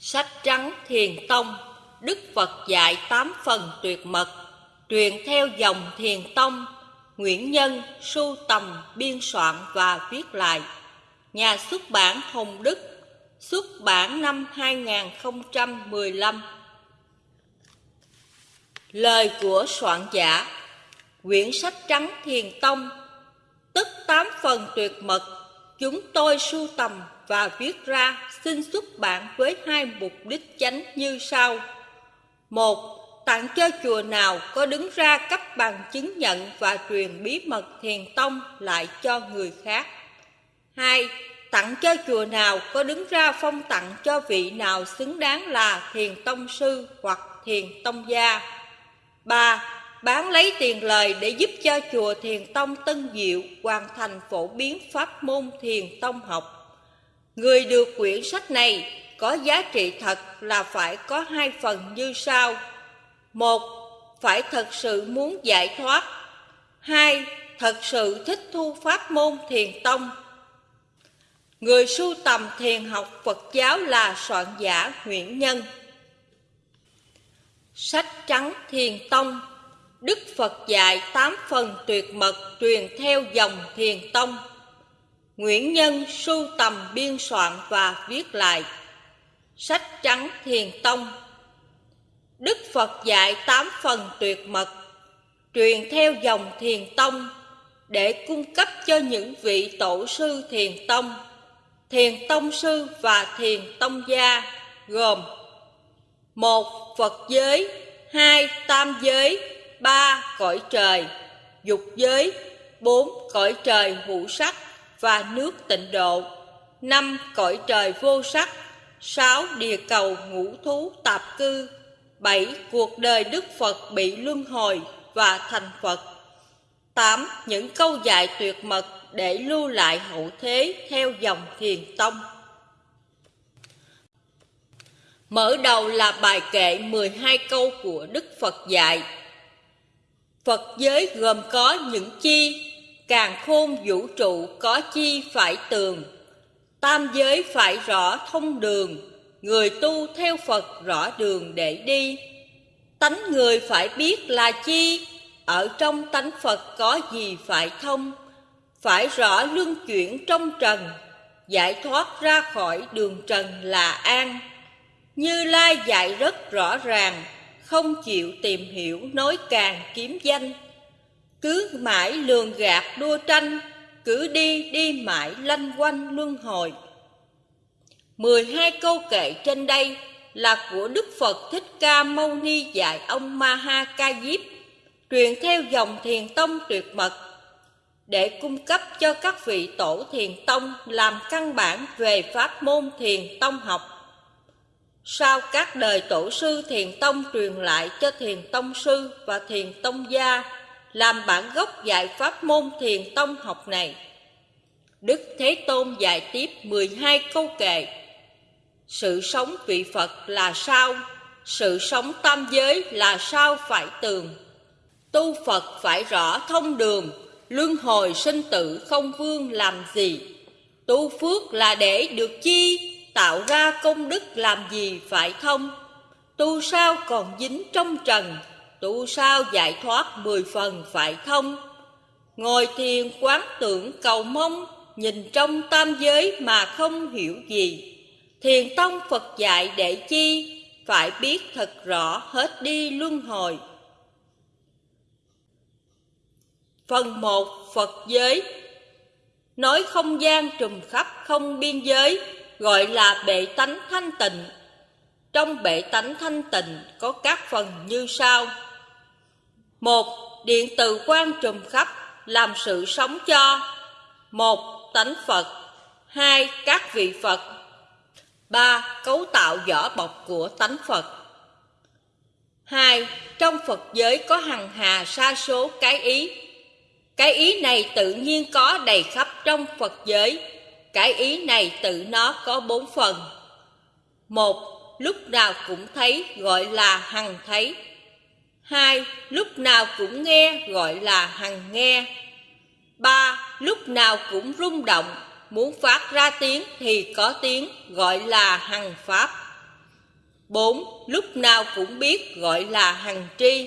Sách trắng Thiền Tông, Đức Phật dạy tám phần tuyệt mật, Truyền theo dòng Thiền Tông, Nguyễn Nhân sưu tầm, biên soạn và viết lại. Nhà xuất bản Hồng Đức, Xuất bản năm 2015 Lời của soạn giả, Quyển sách trắng Thiền Tông, Tức tám phần tuyệt mật, Chúng tôi sưu tầm và viết ra xin xuất bản với hai mục đích chánh như sau. Một, tặng cho chùa nào có đứng ra cấp bằng chứng nhận và truyền bí mật thiền tông lại cho người khác. Hai, tặng cho chùa nào có đứng ra phong tặng cho vị nào xứng đáng là thiền tông sư hoặc thiền tông gia. Ba, bán lấy tiền lời để giúp cho chùa Thiền Tông Tân Diệu hoàn thành phổ biến pháp môn Thiền Tông học. Người được quyển sách này có giá trị thật là phải có hai phần như sau. Một, phải thật sự muốn giải thoát. Hai, thật sự thích thu pháp môn thiền tông. Người sưu tầm thiền học Phật giáo là soạn giả Nguyễn Nhân. Sách trắng thiền tông Đức Phật dạy tám phần tuyệt mật truyền theo dòng thiền tông Nguyễn Nhân sưu tầm biên soạn và viết lại. Sách trắng thiền tông. Đức Phật dạy tám phần tuyệt mật, Truyền theo dòng thiền tông Để cung cấp cho những vị tổ sư thiền tông Thiền tông sư và thiền tông gia, Gồm một Phật giới, hai Tam giới, ba Cõi trời, Dục giới, bốn Cõi trời hữu sắc và nước tịnh độ. Năm cõi trời vô sắc, sáu địa cầu ngũ thú tạp cư, bảy cuộc đời đức phật bị luân hồi và thành phật. Tám những câu dạy tuyệt mật để lưu lại hậu thế theo dòng thiền tông. Mở đầu là bài kệ 12 câu của Đức Phật dạy. Phật giới gồm có những chi? Càng khôn vũ trụ có chi phải tường, Tam giới phải rõ thông đường, Người tu theo Phật rõ đường để đi. Tánh người phải biết là chi, Ở trong tánh Phật có gì phải thông, Phải rõ luân chuyển trong trần, Giải thoát ra khỏi đường trần là an. Như Lai dạy rất rõ ràng, Không chịu tìm hiểu nói càng kiếm danh cứ mãi lường gạt đua tranh, Cứ đi đi mãi lanh quanh luân hồi 12 câu kệ trên đây là của Đức Phật Thích Ca Mâu Ni dạy ông Maha Ca Diếp truyền theo dòng thiền tông tuyệt mật, để cung cấp cho các vị tổ thiền tông làm căn bản về pháp môn thiền tông học. Sau các đời tổ sư thiền tông truyền lại cho thiền tông sư và thiền tông gia làm bản gốc dạy pháp môn thiền tông học này. Đức Thế Tôn dạy tiếp 12 câu kệ. Sự sống vị Phật là sao? Sự sống tam giới là sao phải tường? Tu Phật phải rõ thông đường, luân hồi sinh tử không vương làm gì? Tu phước là để được chi? Tạo ra công đức làm gì phải thông? Tu sao còn dính trong trần tu sao giải thoát mười phần phải thông? Ngồi thiền quán tưởng cầu mong, nhìn trong tam giới mà không hiểu gì. Thiền tông phật dạy để chi? Phải biết thật rõ, hết đi luân hồi. Phần một, phật giới. Nói không gian trùm khắp không biên giới, gọi là bệ tánh thanh tịnh. Trong bệ tánh thanh tịnh có các phần như sau một, điện từ quan trùm khắp, làm sự sống cho. Một, tánh phật. Hai, các vị phật. Ba, cấu tạo vỏ bọc của tánh phật. Hai, trong phật giới có hằng hà sa số cái ý. Cái ý này tự nhiên có đầy khắp trong phật giới. Cái ý này tự nó có bốn phần. Một, lúc nào cũng thấy, gọi là hằng thấy. Hai, lúc nào cũng nghe gọi là hằng nghe. Ba, lúc nào cũng rung động, muốn phát ra tiếng thì có tiếng gọi là hằng pháp. bốn lúc nào cũng biết gọi là hằng tri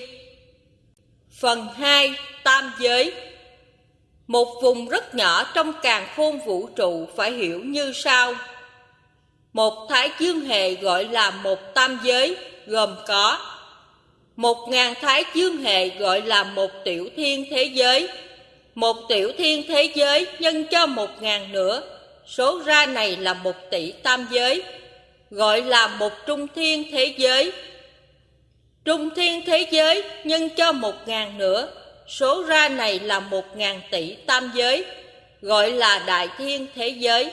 phần hai tam giới một vùng rất nhỏ trong càn khôn vũ trụ phải hiểu như sau một thái dương hệ gọi là một tam giới gồm có một ngàn thái dương hệ gọi là một tiểu thiên thế giới. Một tiểu thiên thế giới nhân cho một ngàn nữa. Số ra này là một tỷ tam giới, gọi là một trung thiên thế giới. Trung thiên thế giới nhân cho một ngàn nữa. Số ra này là một ngàn tỷ tam giới, gọi là đại thiên thế giới.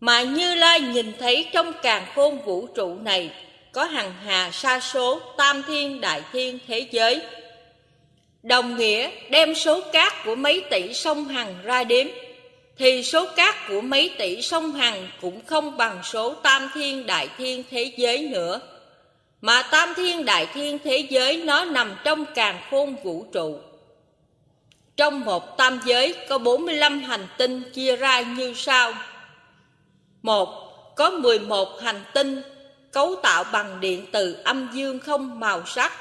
Mà như lai nhìn thấy trong càn khôn vũ trụ này có hằng hà sa số tam thiên đại thiên thế giới. Đồng nghĩa đem số cát của mấy tỷ sông hằng ra đếm, thì số cát của mấy tỷ sông hằng cũng không bằng số tam thiên đại thiên thế giới nữa. Mà tam thiên đại thiên thế giới nó nằm trong càn khôn vũ trụ. Trong một tam giới có 45 hành tinh chia ra như sau. Một, Có 11 hành tinh cấu tạo bằng điện từ âm dương không màu sắc,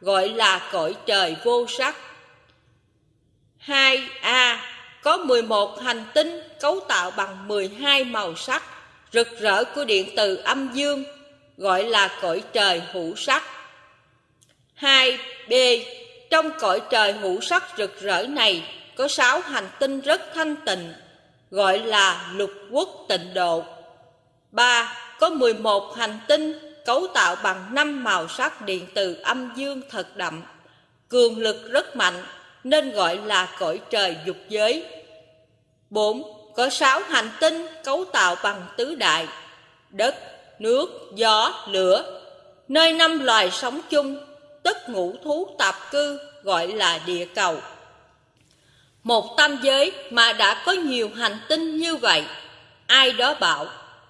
gọi là cõi trời vô sắc 2A có 11 hành tinh cấu tạo bằng 12 màu sắc, rực rỡ của điện từ âm dương, gọi là cõi trời hữu sắc 2B trong cõi trời hữu sắc rực rỡ này, có 6 hành tinh rất thanh tịnh, gọi là lục quốc tịnh độ 3. Có 11 hành tinh cấu tạo bằng năm màu sắc điện từ âm dương thật đậm, cường lực rất mạnh nên gọi là cõi trời dục giới. 4. Có 6 hành tinh cấu tạo bằng tứ đại, đất, nước, gió, lửa, nơi năm loài sống chung, tất ngũ thú tạp cư gọi là địa cầu. Một tam giới mà đã có nhiều hành tinh như vậy, ai đó bảo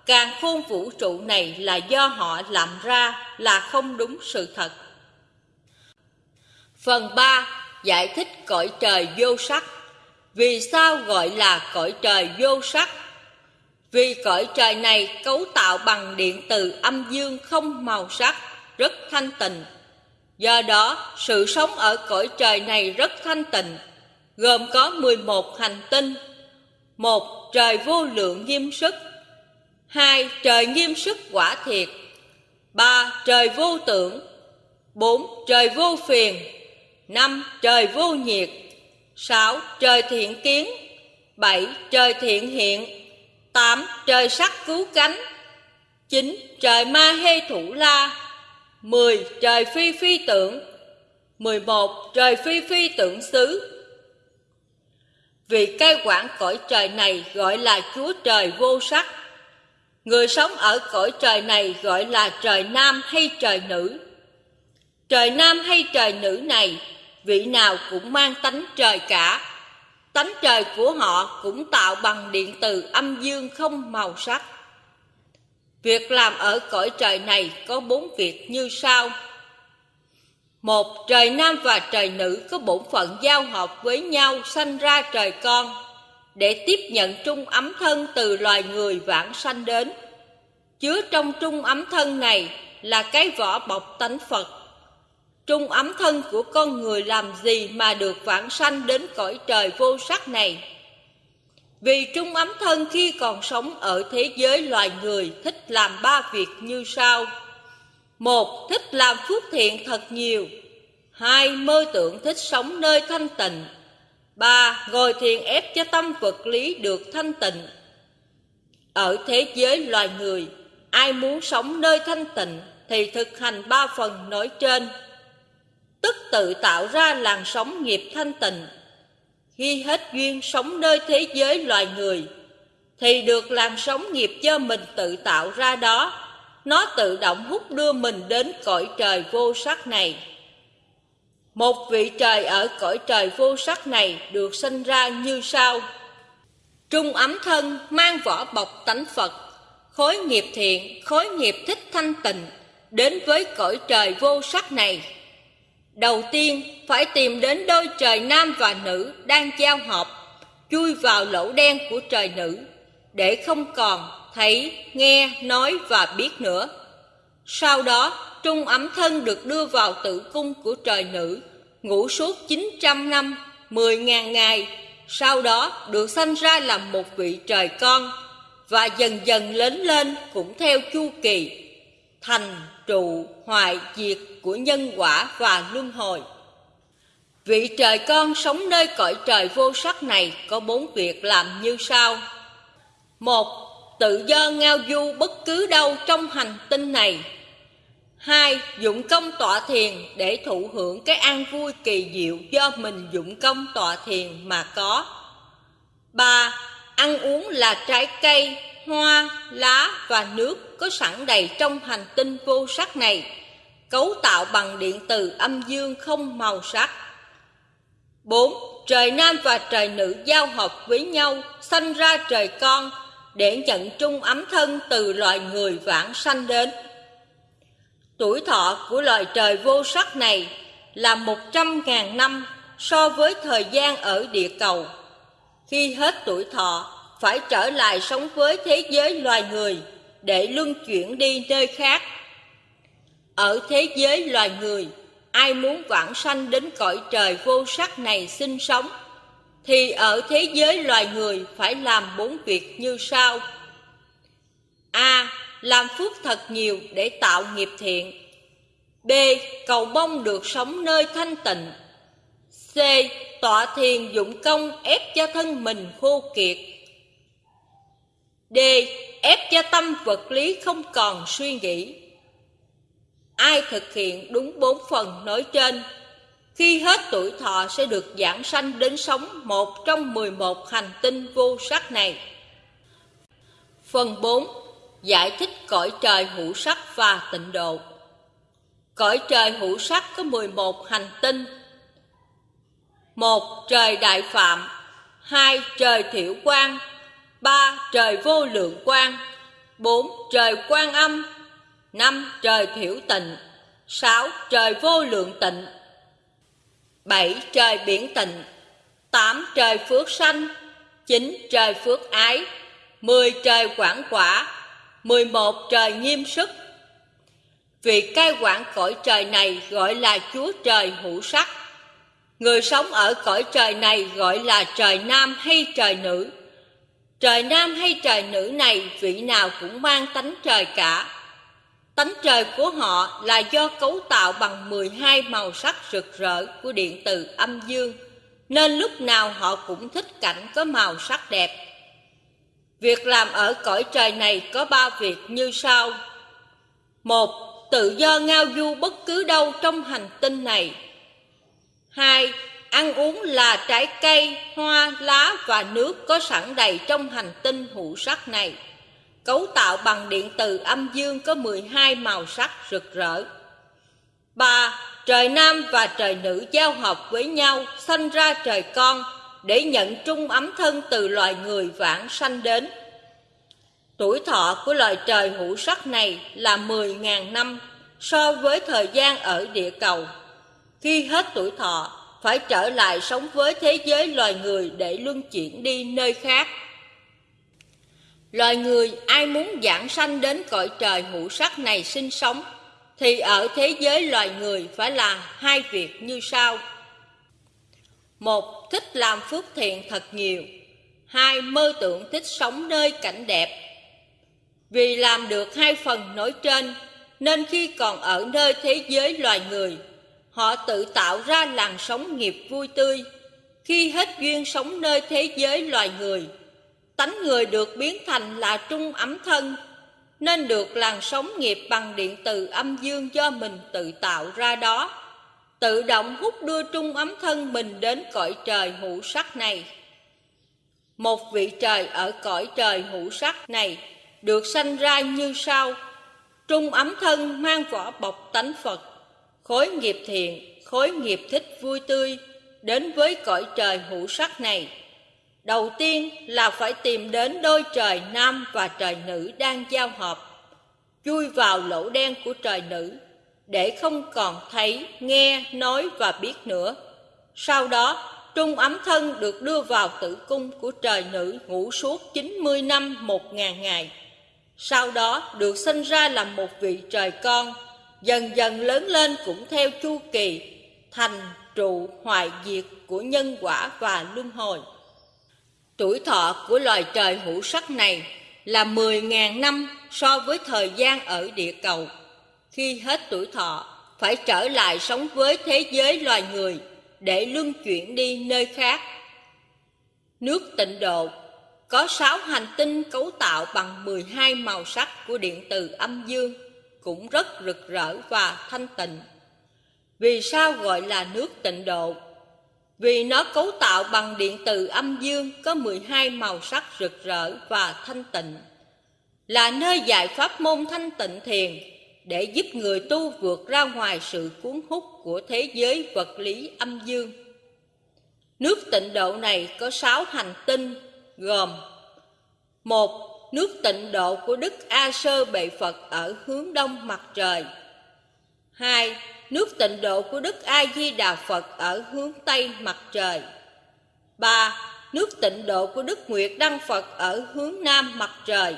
Càng khôn vũ trụ này là do họ làm ra là không đúng sự thật. Phần 3 giải thích cõi trời vô sắc. Vì sao gọi là cõi trời vô sắc? Vì cõi trời này cấu tạo bằng điện từ âm dương không màu sắc, rất thanh tịnh. Do đó, sự sống ở cõi trời này rất thanh tịnh, gồm có 11 hành tinh. Một trời vô lượng nghiêm sức, hai, Trời nghiêm sức quả thiệt. Ba, Trời vô tưởng. Bốn, Trời vô phiền. Năm, Trời vô nhiệt. Sáu, Trời thiện kiến. Bảy, Trời thiện hiện. Tám, Trời sắc cứu cánh. Chín, Trời ma hê thủ la. Mười, Trời phi phi tưởng. Mười một, Trời phi phi tưởng xứ. Vì cai quản cõi trời này gọi là Chúa Trời vô sắc. Người sống ở cõi trời này gọi là trời nam hay trời nữ. Trời nam hay trời nữ này, vị nào cũng mang tánh trời cả. Tánh trời của họ cũng tạo bằng điện từ âm dương không màu sắc. Việc làm ở cõi trời này có bốn việc như sau. Một, trời nam và trời nữ có bổn phận giao hợp với nhau sanh ra trời con, để tiếp nhận trung ấm thân từ loài người vãng sanh đến. Chứa trong trung ấm thân này là cái vỏ bọc tánh Phật. Trung ấm thân của con người làm gì mà được vãng sanh đến cõi trời vô sắc này? Vì trung ấm thân khi còn sống ở thế giới loài người thích làm ba việc như sau. Một, thích làm phước thiện thật nhiều. Hai, mơ tưởng thích sống nơi thanh tịnh. Ba, ngồi thiền ép cho tâm vật lý được thanh tịnh. Ở thế giới loài người, Ai muốn sống nơi thanh tịnh thì thực hành ba phần nói trên. Tức tự tạo ra làn sóng nghiệp thanh tịnh. Khi hết duyên sống nơi thế giới loài người, thì được làn sóng nghiệp do mình tự tạo ra đó. Nó tự động hút đưa mình đến cõi trời vô sắc này. Một vị trời ở cõi trời vô sắc này được sinh ra như sau. Trung ấm thân mang vỏ bọc tánh Phật khối nghiệp thiện, khối nghiệp thích thanh tịnh, đến với cõi trời vô sắc này. Đầu tiên, phải tìm đến đôi trời nam và nữ đang giao hợp, chui vào lỗ đen của trời nữ, để không còn thấy, nghe, nói và biết nữa. Sau đó, trung ấm thân được đưa vào tử cung của trời nữ, ngủ suốt 900 năm, 10.000 ngày, sau đó được sanh ra làm một vị trời con, và dần dần lớn lên cũng theo chu kỳ, thành, trụ, hoại, diệt của nhân quả và luân hồi. Vị trời con sống nơi cõi trời vô sắc này có bốn việc làm như sau. Một, tự do ngao du bất cứ đâu trong hành tinh này. Hai, dụng công tọa thiền để thụ hưởng cái an vui kỳ diệu do mình dụng công tọa thiền mà có. Ba, ăn uống là trái cây, hoa, lá và nước có sẵn đầy trong hành tinh vô sắc này, cấu tạo bằng điện từ âm dương không màu sắc. 4. Trời nam và trời nữ giao hợp với nhau, sanh ra trời con, để nhận trung ấm thân từ loài người vãng sanh đến. Tuổi thọ của loài trời vô sắc này là một trăm ngàn năm so với thời gian ở địa cầu. Khi hết tuổi thọ, phải trở lại sống với thế giới loài người để luân chuyển đi nơi khác. Ở thế giới loài người, ai muốn vãng sanh đến cõi trời vô sắc này sinh sống, thì ở thế giới loài người phải làm bốn việc như sau. A. Làm phước thật nhiều để tạo nghiệp thiện. B. Cầu mong được sống nơi thanh tịnh. C. Tọa thiền dụng công ép cho thân mình khô kiệt. D. Ép cho tâm vật lý không còn suy nghĩ. Ai thực hiện đúng bốn phần nói trên, khi hết tuổi thọ sẽ được giảng sanh đến sống một trong mười một hành tinh vô sắc này. Phần 4. Giải thích cõi trời hữu sắc và tịnh độ. Cõi trời hữu sắc có 11 hành tinh. một Trời đại phạm, hai Trời thiểu quang, ba Trời vô lượng quang, bốn Trời quan âm, năm Trời thiểu tịnh, sáu Trời vô lượng tịnh, bảy Trời biển tịnh, tám Trời phước sanh, chín Trời phước ái, mười Trời quảng quả, mười một Trời nghiêm sức. Vị cai quản cõi trời này gọi là Chúa Trời hữu sắc. Người sống ở cõi trời này gọi là trời nam hay trời nữ. Trời nam hay trời nữ này vị nào cũng mang tánh trời cả. Tánh trời của họ là do cấu tạo bằng 12 màu sắc rực rỡ của điện từ âm dương, nên lúc nào họ cũng thích cảnh có màu sắc đẹp. Việc làm ở cõi trời này có ba việc như sau. Một, tự do ngao du bất cứ đâu trong hành tinh này. Hai, ăn uống là trái cây, hoa, lá và nước có sẵn đầy trong hành tinh hữu sắc này. Cấu tạo bằng điện từ âm dương có 12 màu sắc rực rỡ. 3. Trời nam và trời nữ giao hợp với nhau, sanh ra trời con, để nhận trung ấm thân từ loài người vãng sanh đến. Tuổi thọ của loài trời hữu sắc này là 10.000 năm so với thời gian ở địa cầu. Khi hết tuổi thọ, phải trở lại sống với thế giới loài người để luân chuyển đi nơi khác. Loài người ai muốn giảng sanh đến cõi trời hữu sắc này sinh sống, thì ở thế giới loài người phải làm hai việc như sau. Một, thích làm phước thiện thật nhiều. Hai, mơ tưởng thích sống nơi cảnh đẹp. Vì làm được hai phần nói trên, nên khi còn ở nơi thế giới loài người, họ tự tạo ra làn sóng nghiệp vui tươi. Khi hết duyên sống nơi thế giới loài người, tánh người được biến thành là trung ấm thân, nên được làn sóng nghiệp bằng điện từ âm dương do mình tự tạo ra đó, tự động hút đưa trung ấm thân mình đến cõi trời hữu sắc này. Một vị trời ở cõi trời hữu sắc này được sanh ra như sau. Trung ấm thân mang vỏ bọc tánh Phật Khối nghiệp thiện, khối nghiệp thích vui tươi Đến với cõi trời hữu sắc này. Đầu tiên là phải tìm đến đôi trời nam và trời nữ đang giao hợp Chui vào lỗ đen của trời nữ. Để không còn thấy, nghe, nói và biết nữa Sau đó Trung ấm thân được đưa vào tử cung của trời nữ ngủ suốt 90 năm một ngàn ngày sau đó được sinh ra làm một vị trời con, dần dần lớn lên cũng theo chu kỳ, thành trụ hoại diệt của nhân quả và luân hồi. Tuổi thọ của loài trời hữu sắc này là 10.000 năm so với thời gian ở địa cầu. Khi hết tuổi thọ, phải trở lại sống với thế giới loài người để luân chuyển đi nơi khác. Nước tịnh độ có 6 hành tinh cấu tạo bằng 12 màu sắc của điện từ âm dương, cũng rất rực rỡ và thanh tịnh. Vì sao gọi là nước tịnh độ? Vì nó cấu tạo bằng điện từ âm dương có 12 màu sắc rực rỡ và thanh tịnh. Là nơi dạy pháp môn thanh tịnh thiền để giúp người tu vượt ra ngoài sự cuốn hút của thế giới vật lý âm dương. Nước tịnh độ này có sáu hành tinh, gồm một, Nước tịnh độ của Đức A Sơ Bệ Phật ở hướng đông mặt trời 2. Nước tịnh độ của Đức A Di Đà Phật ở hướng tây mặt trời 3. Nước tịnh độ của Đức Nguyệt Đăng Phật ở hướng nam mặt trời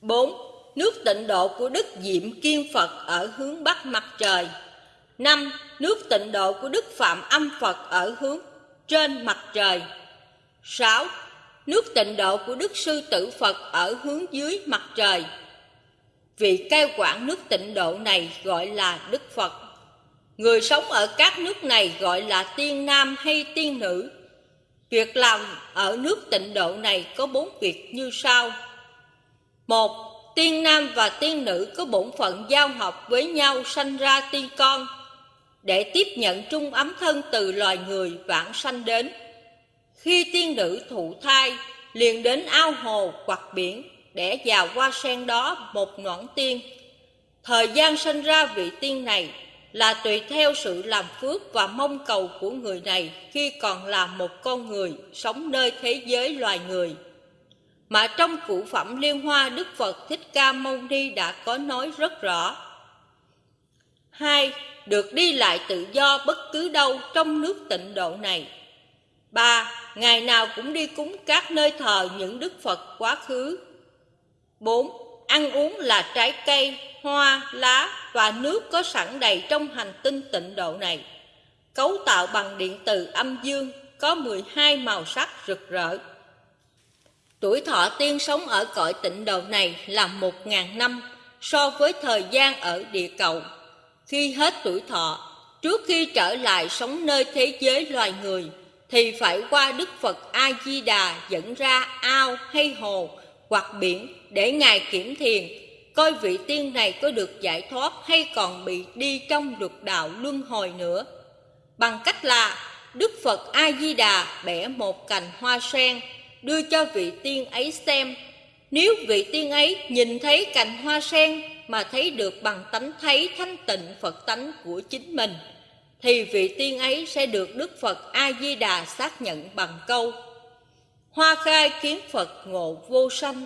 4. Nước tịnh độ của Đức Diệm Kiên Phật ở hướng bắc mặt trời 5. Nước tịnh độ của Đức Phạm Âm Phật ở hướng trên mặt trời 6. Nước tịnh độ của Đức Sư Tử Phật ở hướng dưới mặt trời Vị cai quản nước tịnh độ này gọi là Đức Phật Người sống ở các nước này gọi là tiên nam hay tiên nữ Việc làm ở nước tịnh độ này có bốn việc như sau một Tiên nam và tiên nữ có bổn phận giao hợp với nhau sanh ra tiên con, Để tiếp nhận trung ấm thân từ loài người vãng sanh đến. Khi tiên nữ thụ thai, liền đến ao hồ hoặc biển Để vào hoa sen đó một noãn tiên. Thời gian sinh ra vị tiên này là tùy theo sự làm phước và mong cầu của người này khi còn là một con người sống nơi thế giới loài người mà trong cụ phẩm Liên Hoa Đức Phật Thích Ca Mâu Ni đã có nói rất rõ. hai Được đi lại tự do bất cứ đâu trong nước tịnh độ này. ba Ngày nào cũng đi cúng các nơi thờ những Đức Phật quá khứ. bốn Ăn uống là trái cây, hoa, lá và nước có sẵn đầy trong hành tinh tịnh độ này. Cấu tạo bằng điện từ âm dương, có 12 màu sắc rực rỡ. Tuổi thọ tiên sống ở cõi tịnh độ này là một ngàn năm so với thời gian ở địa cầu. Khi hết tuổi thọ, trước khi trở lại sống nơi thế giới loài người, thì phải qua Đức Phật A-di-đà dẫn ra ao hay hồ hoặc biển để Ngài kiểm thiền, coi vị tiên này có được giải thoát hay còn bị đi trong luật đạo luân hồi nữa. Bằng cách là Đức Phật A-di-đà bẻ một cành hoa sen đưa cho vị tiên ấy xem. Nếu vị tiên ấy nhìn thấy cành hoa sen mà thấy được bằng tánh thấy thanh tịnh Phật tánh của chính mình, thì vị tiên ấy sẽ được Đức Phật A-di-đà xác nhận bằng câu Hoa khai kiến Phật ngộ vô sanh.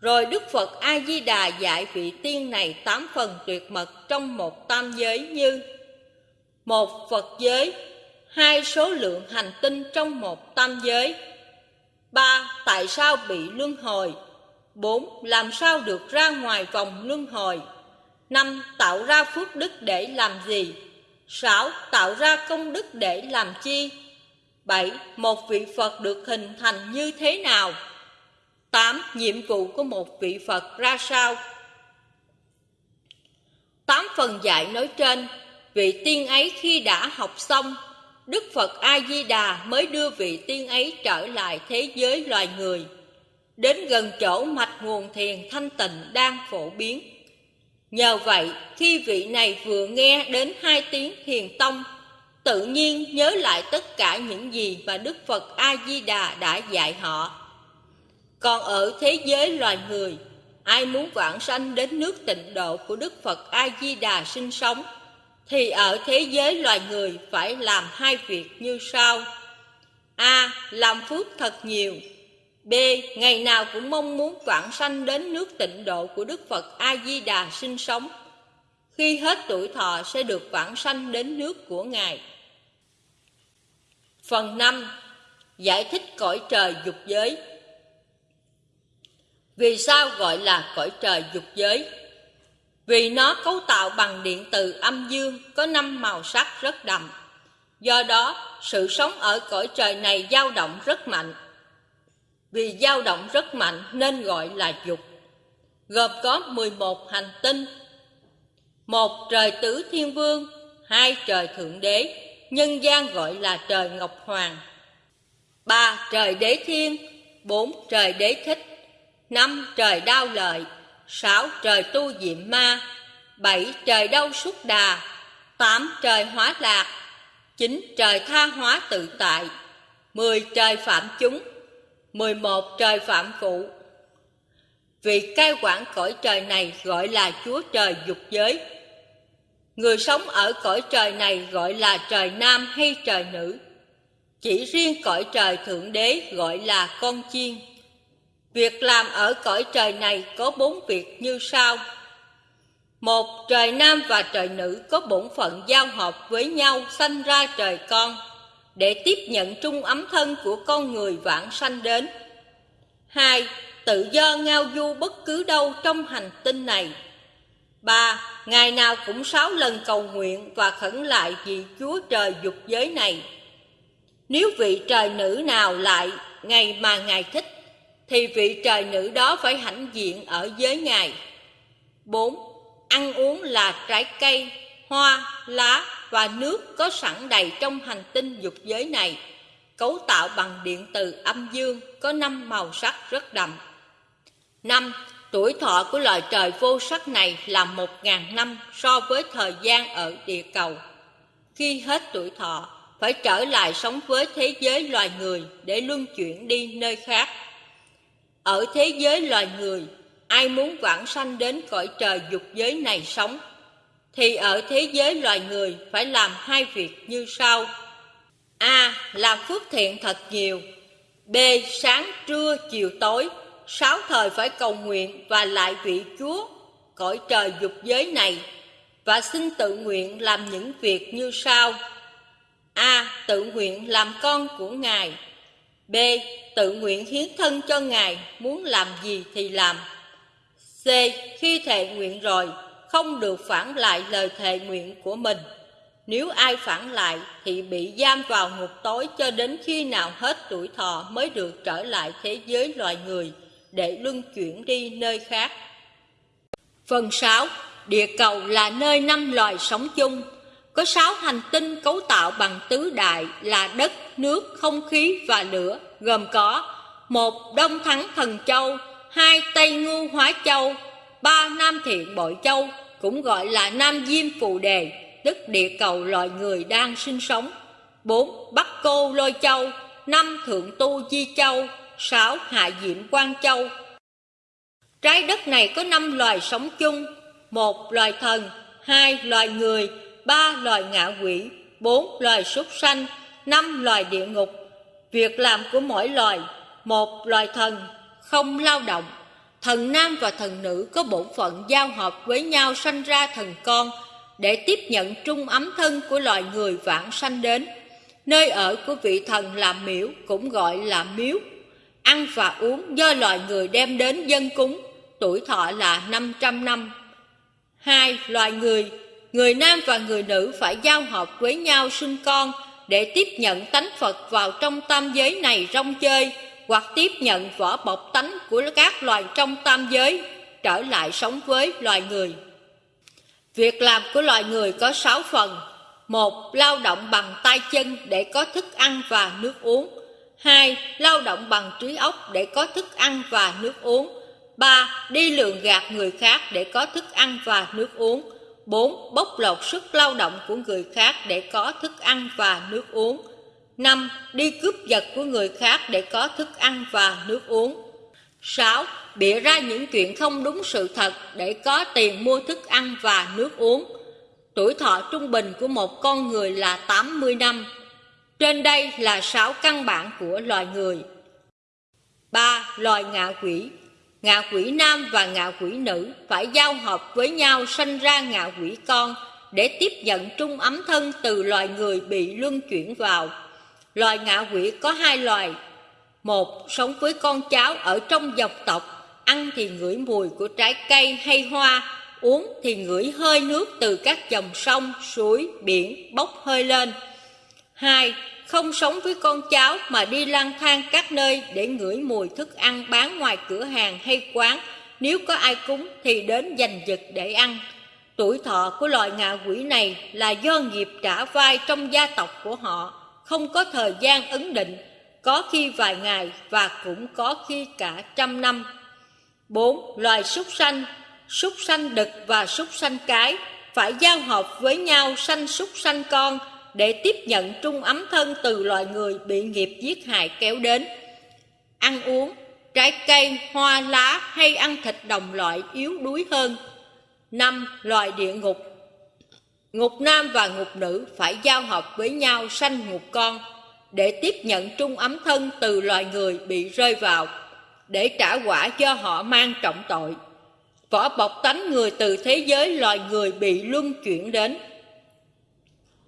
Rồi Đức Phật A-di-đà dạy vị tiên này tám phần tuyệt mật trong một tam giới như Một Phật giới, hai số lượng hành tinh trong một tam giới, ba Tại sao bị luân hồi? bốn Làm sao được ra ngoài vòng luân hồi? năm Tạo ra phước đức để làm gì? sáu Tạo ra công đức để làm chi? bảy Một vị Phật được hình thành như thế nào? tám Nhiệm vụ của một vị Phật ra sao? Tám phần dạy nói trên, vị tiên ấy khi đã học xong Đức Phật A-di-đà mới đưa vị tiên ấy trở lại thế giới loài người, đến gần chỗ mạch nguồn thiền thanh tịnh đang phổ biến. Nhờ vậy, khi vị này vừa nghe đến hai tiếng thiền tông, tự nhiên nhớ lại tất cả những gì mà Đức Phật A-di-đà đã dạy họ. Còn ở thế giới loài người, ai muốn vãng sanh đến nước tịnh độ của Đức Phật A-di-đà sinh sống, thì ở thế giới loài người phải làm hai việc như sau. A. Làm phước thật nhiều. B. Ngày nào cũng mong muốn vãng sanh đến nước tịnh độ của Đức Phật A-di-đà sinh sống. Khi hết tuổi thọ sẽ được vãng sanh đến nước của Ngài. Phần 5. Giải thích cõi trời dục giới Vì sao gọi là cõi trời dục giới? Vì nó cấu tạo bằng điện từ âm dương có năm màu sắc rất đậm. Do đó, sự sống ở cõi trời này dao động rất mạnh. Vì dao động rất mạnh nên gọi là dục. Gồm có 11 hành tinh. Một trời tứ thiên vương, hai trời thượng đế, nhân gian gọi là trời Ngọc Hoàng. Ba trời đế thiên, bốn trời đế thích, năm trời đao lợi, sáu trời tu diệm ma, bảy trời đau xúc đà, tám trời hóa lạc, chín trời tha hóa tự tại, mười trời phạm chúng, mười một trời phạm phụ. Vị cai quản cõi trời này gọi là Chúa Trời dục giới. Người sống ở cõi trời này gọi là trời nam hay trời nữ. Chỉ riêng cõi trời Thượng Đế gọi là con chiên. Việc làm ở cõi trời này có bốn việc như sau. Một, trời nam và trời nữ có bổn phận giao hợp với nhau sanh ra trời con, để tiếp nhận trung ấm thân của con người vãng sanh đến. Hai, tự do ngao du bất cứ đâu trong hành tinh này. Ba, ngày nào cũng sáu lần cầu nguyện và khẩn lại vì Chúa trời dục giới này. Nếu vị trời nữ nào lại ngày mà Ngài thích, thì vị trời nữ đó phải hãnh diện ở giới Ngài. 4. Ăn uống là trái cây, hoa, lá và nước có sẵn đầy trong hành tinh dục giới này, cấu tạo bằng điện từ âm dương, có năm màu sắc rất đậm. 5. Tuổi thọ của loài trời vô sắc này là một ngàn năm so với thời gian ở địa cầu. Khi hết tuổi thọ, phải trở lại sống với thế giới loài người để luân chuyển đi nơi khác. Ở thế giới loài người, ai muốn vãng sanh đến cõi trời dục giới này sống, thì ở thế giới loài người phải làm hai việc như sau. A. Làm phước thiện thật nhiều. B. Sáng, trưa, chiều, tối, sáu thời phải cầu nguyện và lại vị Chúa, cõi trời dục giới này, và xin tự nguyện làm những việc như sau. A. Tự nguyện làm con của Ngài B. Tự nguyện hiến thân cho Ngài, Muốn làm gì thì làm C. Khi thệ nguyện rồi, Không được phản lại lời thệ nguyện của mình Nếu ai phản lại Thì bị giam vào ngục tối Cho đến khi nào hết tuổi thọ Mới được trở lại thế giới loài người, Để luân chuyển đi nơi khác Phần 6. Địa cầu là nơi năm loài sống chung có sáu hành tinh cấu tạo bằng tứ đại là đất, nước, không khí và lửa, gồm có một Đông Thắng Thần Châu, hai Tây Ngưu Hóa Châu, ba Nam Thiện Bội Châu, cũng gọi là Nam Diêm Phù Đề, tức địa cầu loài người đang sinh sống. bốn Bắc Cô Lôi Châu, năm Thượng Tu Di Châu, sáu Hạ Diệm Quan Châu. Trái đất này có năm loài sống chung, một loài thần, hai loài người, ba loài ngạ quỷ, bốn loài súc sanh, năm loài địa ngục. Việc làm của mỗi loài, một loài thần không lao động, thần nam và thần nữ có bổn phận giao hợp với nhau sanh ra thần con để tiếp nhận trung ấm thân của loài người vãng sanh đến. Nơi ở của vị thần là miễu cũng gọi là miếu. Ăn và uống do loài người đem đến dân cúng, tuổi thọ là 500 năm. Hai, loài người người nam và người nữ phải giao hợp với nhau sinh con để tiếp nhận tánh Phật vào trong tam giới này rong chơi, hoặc tiếp nhận vỏ bọc tánh của các loài trong tam giới, trở lại sống với loài người. Việc làm của loài người có sáu phần. một, Lao động bằng tay chân để có thức ăn và nước uống. hai, Lao động bằng trí óc để có thức ăn và nước uống. ba, Đi lường gạt người khác để có thức ăn và nước uống. 4. Bóc lột sức lao động của người khác để có thức ăn và nước uống 5. Đi cướp giật của người khác để có thức ăn và nước uống 6. Bịa ra những chuyện không đúng sự thật để có tiền mua thức ăn và nước uống Tuổi thọ trung bình của một con người là 80 năm Trên đây là 6 căn bản của loài người 3. Loài ngạ quỷ ngạ quỷ nam và ngạ quỷ nữ phải giao hợp với nhau sanh ra ngạ quỷ con để tiếp nhận trung ấm thân từ loài người bị luân chuyển vào. Loài ngạ quỷ có hai loài. Một, sống với con cháu ở trong dòng tộc, ăn thì ngửi mùi của trái cây hay hoa, uống thì ngửi hơi nước từ các dòng sông, suối, biển bốc hơi lên. Hai, không sống với con cháu mà đi lang thang các nơi để ngửi mùi thức ăn bán ngoài cửa hàng hay quán. Nếu có ai cúng thì đến giành giật để ăn. Tuổi thọ của loài ngạ quỷ này là do nghiệp trả vai trong gia tộc của họ, không có thời gian ấn định, có khi vài ngày và cũng có khi cả trăm năm. 4. Loài súc sanh Súc sanh đực và súc sanh cái phải giao hợp với nhau sanh súc sanh con để tiếp nhận trung ấm thân từ loài người bị nghiệp giết hại kéo đến. Ăn uống, trái cây, hoa lá hay ăn thịt đồng loại yếu đuối hơn. năm Loài địa ngục Ngục nam và ngục nữ phải giao hợp với nhau sanh ngục con để tiếp nhận trung ấm thân từ loài người bị rơi vào để trả quả do họ mang trọng tội. Vỏ bọc tánh người từ thế giới loài người bị luân chuyển đến.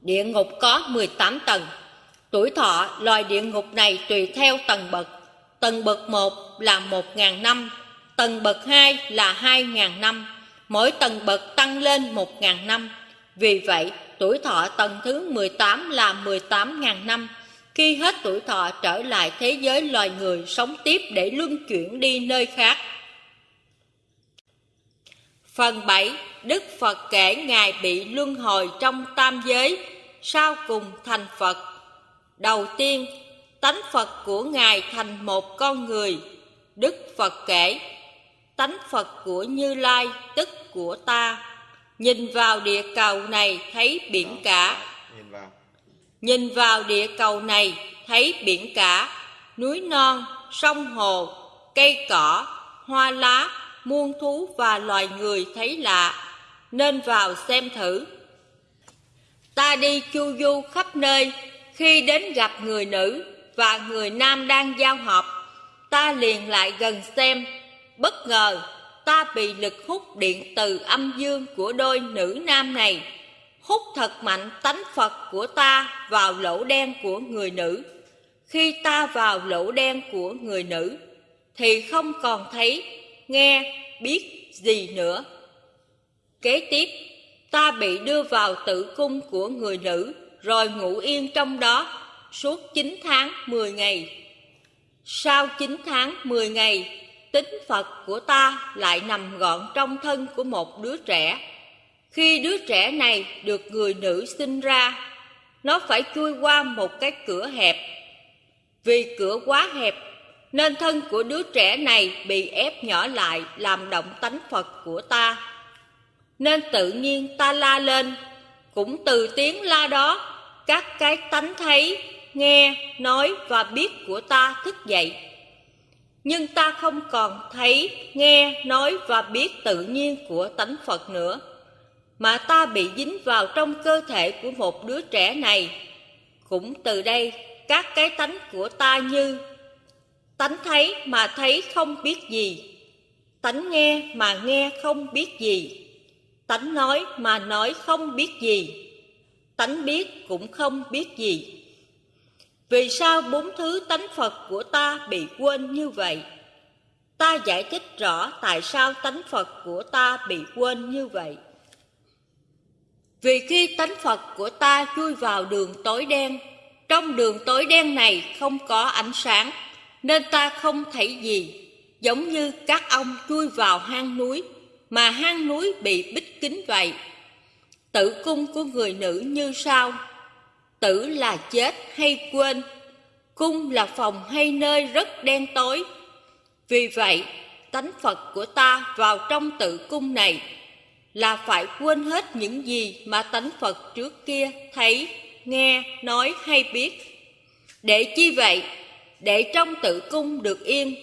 Địa ngục có 18 tầng. Tuổi thọ loài địa ngục này tùy theo tầng bậc. Tầng bậc 1 là 1.000 năm, tầng bậc 2 là 2.000 năm. Mỗi tầng bậc tăng lên 1.000 năm. Vì vậy, tuổi thọ tầng thứ 18 là 18.000 năm. Khi hết tuổi thọ trở lại thế giới loài người sống tiếp để luân chuyển đi nơi khác. Phần 7. Đức Phật kể Ngài bị luân hồi trong tam giới, sau cùng thành Phật. Đầu tiên, tánh Phật của Ngài thành một con người. Đức Phật kể, tánh Phật của Như Lai, tức của ta. Nhìn vào địa cầu này thấy biển cả. Nhìn vào. Nhìn vào địa cầu này thấy biển cả, núi non, sông hồ, cây cỏ, hoa lá, muôn thú và loài người thấy lạ, nên vào xem thử. Ta đi chu du khắp nơi, khi đến gặp người nữ và người nam đang giao hợp, ta liền lại gần xem, bất ngờ ta bị lực hút điện từ âm dương của đôi nữ nam này, hút thật mạnh tánh Phật của ta vào lỗ đen của người nữ. Khi ta vào lỗ đen của người nữ, thì không còn thấy, nghe, biết gì nữa. Kế tiếp, ta bị đưa vào tử cung của người nữ, rồi ngủ yên trong đó suốt 9 tháng 10 ngày. Sau 9 tháng 10 ngày, tính Phật của ta lại nằm gọn trong thân của một đứa trẻ. Khi đứa trẻ này được người nữ sinh ra, nó phải chui qua một cái cửa hẹp. Vì cửa quá hẹp nên thân của đứa trẻ này bị ép nhỏ lại làm động tánh Phật của ta. Nên tự nhiên ta la lên, cũng từ tiếng la đó, các cái tánh thấy, nghe, nói và biết của ta thức dậy. Nhưng ta không còn thấy, nghe, nói và biết tự nhiên của tánh Phật nữa, mà ta bị dính vào trong cơ thể của một đứa trẻ này. Cũng từ đây, các cái tánh của ta như Tánh thấy mà thấy không biết gì Tánh nghe mà nghe không biết gì Tánh nói mà nói không biết gì Tánh biết cũng không biết gì Vì sao bốn thứ tánh Phật của ta bị quên như vậy? Ta giải thích rõ tại sao tánh Phật của ta bị quên như vậy. Vì khi tánh Phật của ta chui vào đường tối đen, trong đường tối đen này không có ánh sáng, nên ta không thấy gì, giống như các ông chui vào hang núi, mà hang núi bị bích kín vậy. Tử cung của người nữ như sau, tử là chết hay quên, cung là phòng hay nơi rất đen tối. Vì vậy, tánh Phật của ta vào trong tử cung này là phải quên hết những gì mà tánh Phật trước kia thấy, nghe, nói hay biết. Để chi vậy? để trong tự cung được yên,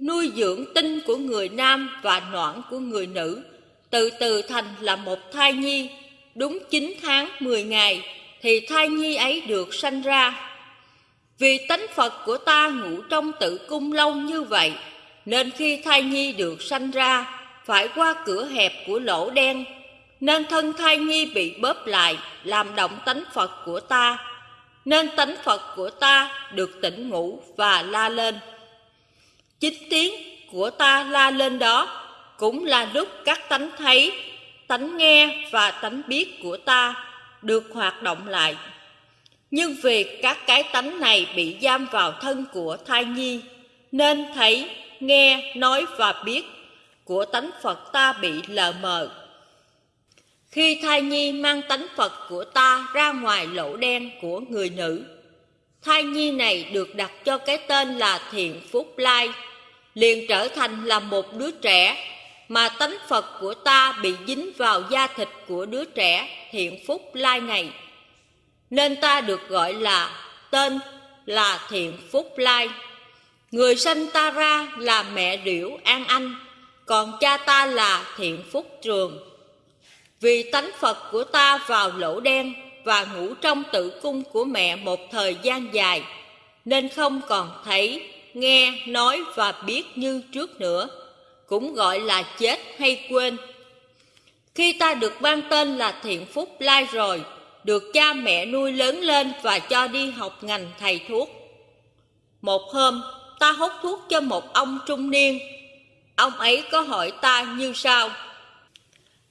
nuôi dưỡng tinh của người nam và noãn của người nữ, từ từ thành là một thai nhi, đúng 9 tháng 10 ngày thì thai nhi ấy được sanh ra. Vì tánh Phật của ta ngủ trong tự cung lâu như vậy, nên khi thai nhi được sanh ra, phải qua cửa hẹp của lỗ đen, nên thân thai nhi bị bóp lại, làm động tánh Phật của ta nên tánh Phật của ta được tỉnh ngủ và la lên. Chính tiếng của ta la lên đó, cũng là lúc các tánh thấy, tánh nghe và tánh biết của ta được hoạt động lại. Nhưng vì các cái tánh này bị giam vào thân của thai nhi, nên thấy, nghe, nói và biết của tánh Phật ta bị lờ mờ. Khi thai nhi mang tánh Phật của ta ra ngoài lỗ đen của người nữ, thai nhi này được đặt cho cái tên là Thiện Phúc Lai, liền trở thành là một đứa trẻ mà tánh Phật của ta bị dính vào da thịt của đứa trẻ Thiện Phúc Lai này. Nên ta được gọi là tên là Thiện Phúc Lai. Người sanh ta ra là mẹ điểu An Anh, còn cha ta là Thiện Phúc Trường. Vì tánh Phật của ta vào lỗ đen và ngủ trong tử cung của mẹ một thời gian dài, nên không còn thấy, nghe, nói và biết như trước nữa, cũng gọi là chết hay quên. Khi ta được ban tên là Thiện Phúc Lai rồi, được cha mẹ nuôi lớn lên và cho đi học ngành thầy thuốc. Một hôm, ta hút thuốc cho một ông trung niên. Ông ấy có hỏi ta như sau.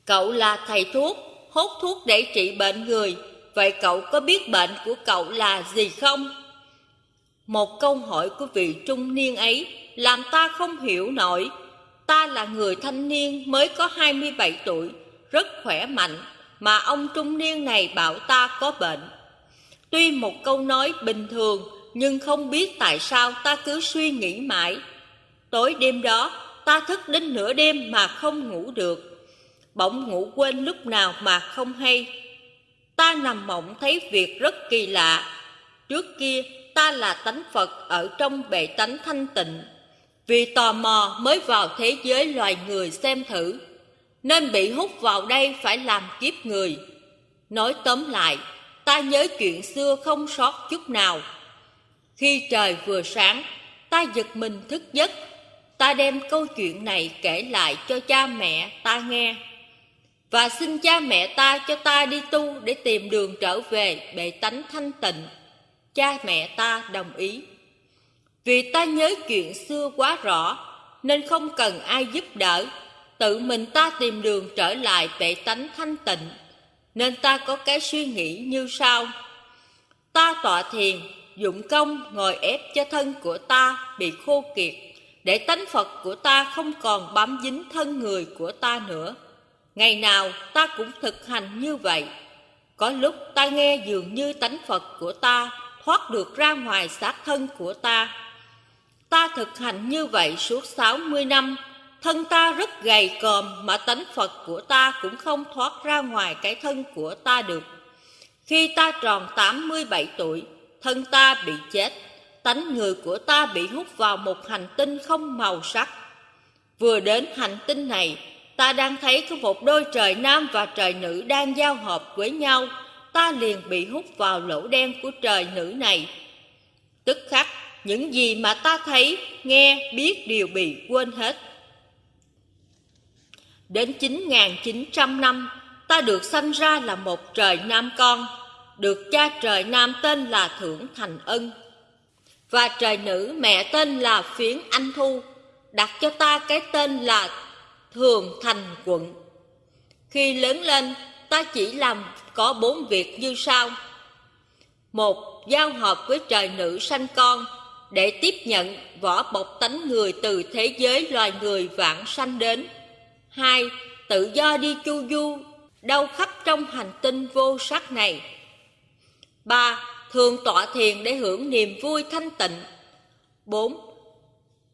Cậu là thầy thuốc, hút thuốc để trị bệnh người, vậy cậu có biết bệnh của cậu là gì không? Một câu hỏi của vị trung niên ấy làm ta không hiểu nổi. Ta là người thanh niên mới có 27 tuổi, rất khỏe mạnh, mà ông trung niên này bảo ta có bệnh. Tuy một câu nói bình thường, nhưng không biết tại sao ta cứ suy nghĩ mãi. Tối đêm đó, ta thức đến nửa đêm mà không ngủ được bỗng ngủ quên lúc nào mà không hay. Ta nằm mộng thấy việc rất kỳ lạ. Trước kia ta là tánh Phật ở trong bệ tánh thanh tịnh. Vì tò mò mới vào thế giới loài người xem thử, nên bị hút vào đây phải làm kiếp người. Nói tóm lại, ta nhớ chuyện xưa không sót chút nào. Khi trời vừa sáng, ta giật mình thức giấc. Ta đem câu chuyện này kể lại cho cha mẹ ta nghe và xin cha mẹ ta cho ta đi tu để tìm đường trở về bệ tánh thanh tịnh. Cha mẹ ta đồng ý. Vì ta nhớ chuyện xưa quá rõ, nên không cần ai giúp đỡ, tự mình ta tìm đường trở lại bệ tánh thanh tịnh. Nên ta có cái suy nghĩ như sau. Ta tọa thiền, dụng công ngồi ép cho thân của ta bị khô kiệt, để tánh Phật của ta không còn bám dính thân người của ta nữa. Ngày nào ta cũng thực hành như vậy. Có lúc ta nghe dường như tánh Phật của ta thoát được ra ngoài xác thân của ta. Ta thực hành như vậy suốt 60 năm, thân ta rất gầy còm mà tánh Phật của ta cũng không thoát ra ngoài cái thân của ta được. Khi ta tròn 87 tuổi, thân ta bị chết, tánh người của ta bị hút vào một hành tinh không màu sắc. Vừa đến hành tinh này, ta đang thấy có một đôi trời nam và trời nữ đang giao hợp với nhau, ta liền bị hút vào lỗ đen của trời nữ này. Tức khắc, những gì mà ta thấy, nghe, biết đều bị quên hết. Đến 9.900 năm, ta được sanh ra là một trời nam con, được cha trời nam tên là thưởng Thành Ân. Và trời nữ mẹ tên là Phiến Anh Thu, đặt cho ta cái tên là thường thành quận. Khi lớn lên, ta chỉ làm có bốn việc như sau. Một, giao hợp với trời nữ sanh con để tiếp nhận vỏ bọc tánh người từ thế giới loài người vãng sanh đến. Hai, tự do đi chu du đâu khắp trong hành tinh vô sắc này. Ba, thường tọa thiền để hưởng niềm vui thanh tịnh. Bốn,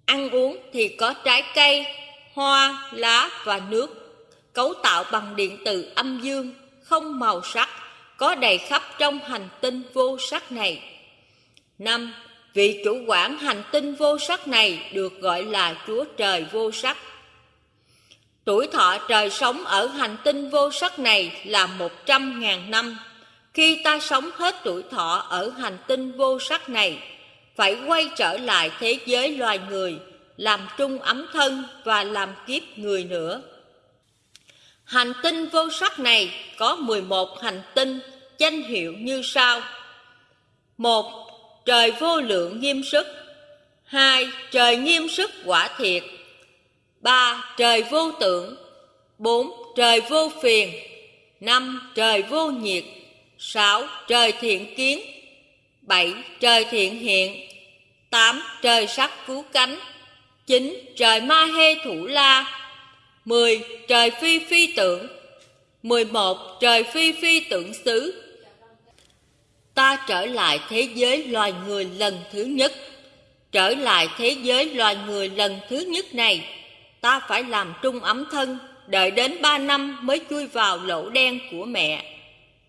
ăn uống thì có trái cây, hoa, lá và nước, cấu tạo bằng điện từ âm dương, không màu sắc, có đầy khắp trong hành tinh vô sắc này. năm Vị chủ quản hành tinh vô sắc này được gọi là Chúa Trời vô sắc. Tuổi thọ trời sống ở hành tinh vô sắc này là một trăm ngàn năm. Khi ta sống hết tuổi thọ ở hành tinh vô sắc này, phải quay trở lại thế giới loài người, làm trung ấm thân và làm kiếp người nữa. Hành tinh vô sắc này có 11 hành tinh danh hiệu như sau. một, Trời vô lượng nghiêm sức 2. Trời nghiêm sức quả thiệt 3. Trời vô tưởng 4. Trời vô phiền 5. Trời vô nhiệt 6. Trời thiện kiến 7. Trời thiện hiện 8. Trời sắc cứu cánh 9. Trời ma hê thủ la 10. Trời phi phi tượng 11. Trời phi phi tượng xứ Ta trở lại thế giới loài người lần thứ nhất Trở lại thế giới loài người lần thứ nhất này, Ta phải làm trung ấm thân, Đợi đến ba năm mới chui vào lỗ đen của mẹ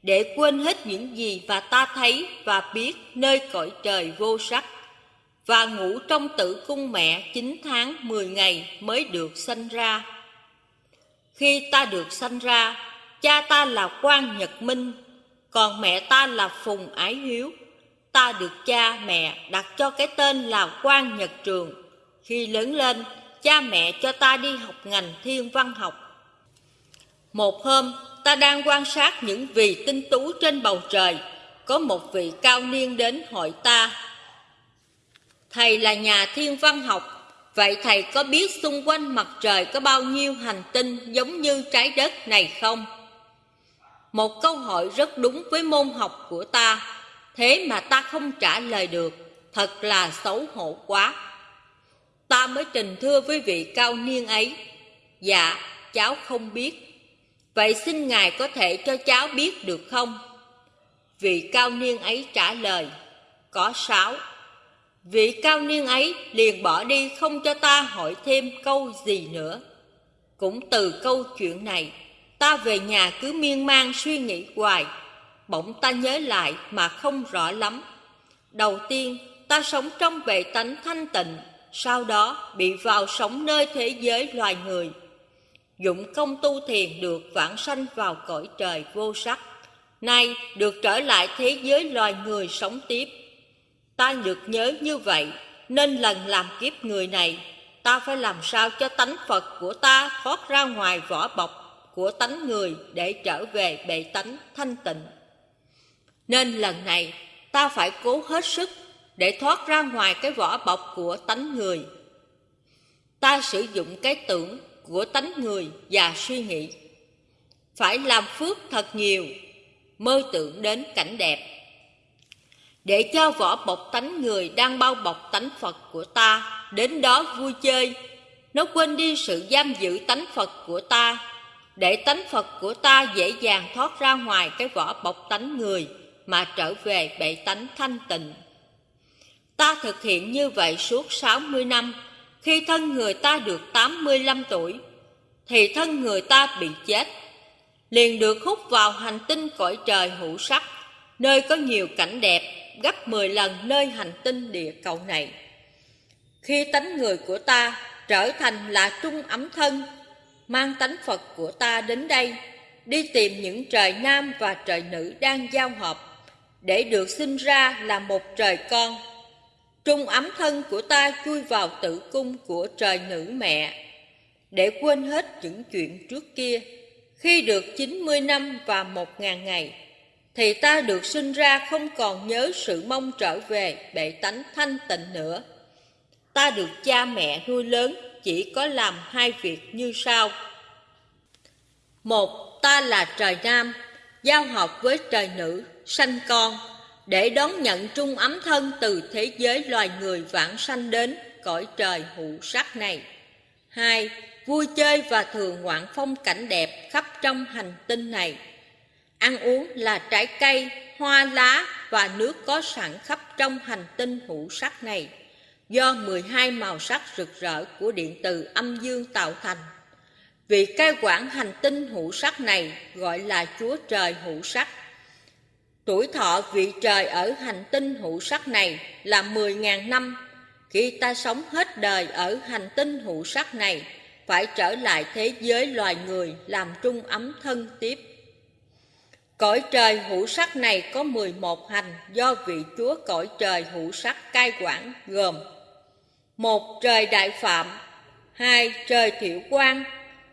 Để quên hết những gì và ta thấy và biết nơi cõi trời vô sắc và ngủ trong tử cung mẹ 9 tháng 10 ngày mới được sanh ra. Khi ta được sanh ra Cha ta là quan Nhật Minh Còn mẹ ta là Phùng Ái Hiếu. Ta được cha mẹ đặt cho cái tên là quan Nhật Trường. Khi lớn lên cha mẹ cho ta đi học ngành thiên văn học. Một hôm, ta đang quan sát những vì tinh tú trên bầu trời, có một vị cao niên đến hỏi ta. Thầy là nhà thiên văn học, vậy thầy có biết xung quanh mặt trời có bao nhiêu hành tinh giống như trái đất này không? Một câu hỏi rất đúng với môn học của ta, thế mà ta không trả lời được, thật là xấu hổ quá. Ta mới trình thưa với vị cao niên ấy, dạ, cháu không biết. Vậy xin Ngài có thể cho cháu biết được không? Vị cao niên ấy trả lời, có sáu. Vị cao niên ấy liền bỏ đi không cho ta hỏi thêm câu gì nữa. Cũng từ câu chuyện này, ta về nhà cứ miên man suy nghĩ hoài, bỗng ta nhớ lại mà không rõ lắm. Đầu tiên, ta sống trong bệ tánh thanh tịnh, sau đó bị vào sống nơi thế giới loài người dụng công tu thiền được vãng sanh vào cõi trời vô sắc nay được trở lại thế giới loài người sống tiếp ta được nhớ như vậy nên lần làm kiếp người này ta phải làm sao cho tánh phật của ta thoát ra ngoài vỏ bọc của tánh người để trở về bệ tánh thanh tịnh nên lần này ta phải cố hết sức để thoát ra ngoài cái vỏ bọc của tánh người ta sử dụng cái tưởng của tánh người và suy nghĩ. Phải làm phước thật nhiều, mơ tưởng đến cảnh đẹp. Để cho vỏ bọc tánh người đang bao bọc tánh Phật của ta đến đó vui chơi, nó quên đi sự giam giữ tánh Phật của ta, để tánh Phật của ta dễ dàng thoát ra ngoài cái vỏ bọc tánh người mà trở về bệ tánh thanh tịnh. Ta thực hiện như vậy suốt 60 năm, khi thân người ta được 85 tuổi, thì thân người ta bị chết, liền được hút vào hành tinh cõi trời hữu sắc, nơi có nhiều cảnh đẹp gấp 10 lần nơi hành tinh địa cầu này. Khi tánh người của ta trở thành là trung ấm thân, mang tánh Phật của ta đến đây, đi tìm những trời nam và trời nữ đang giao hợp, để được sinh ra là một trời con Trung ấm thân của ta chui vào tử cung của trời nữ mẹ, để quên hết những chuyện trước kia. Khi được 90 năm và một ngàn ngày, thì ta được sinh ra không còn nhớ sự mong trở về bệ tánh thanh tịnh nữa. Ta được cha mẹ nuôi lớn chỉ có làm hai việc như sau. Một, ta là trời nam, giao hợp với trời nữ, sanh con, để đón nhận trung ấm thân từ thế giới loài người vãng sanh đến cõi trời hữu sắc này. Hai, vui chơi và thường ngoạn phong cảnh đẹp khắp trong hành tinh này. Ăn uống là trái cây, hoa lá và nước có sẵn khắp trong hành tinh hữu sắc này, do 12 màu sắc rực rỡ của điện từ âm dương tạo thành. Vị cai quản hành tinh hữu sắc này gọi là Chúa Trời hữu sắc Tuổi thọ vị trời ở hành tinh hữu sắc này là 10.000 năm. Khi ta sống hết đời ở hành tinh hữu sắc này, phải trở lại thế giới loài người làm trung ấm thân tiếp. Cõi trời hữu sắc này có 11 hành do vị chúa cõi trời hữu sắc cai quản gồm một, Trời đại phạm, hai, Trời thiểu quang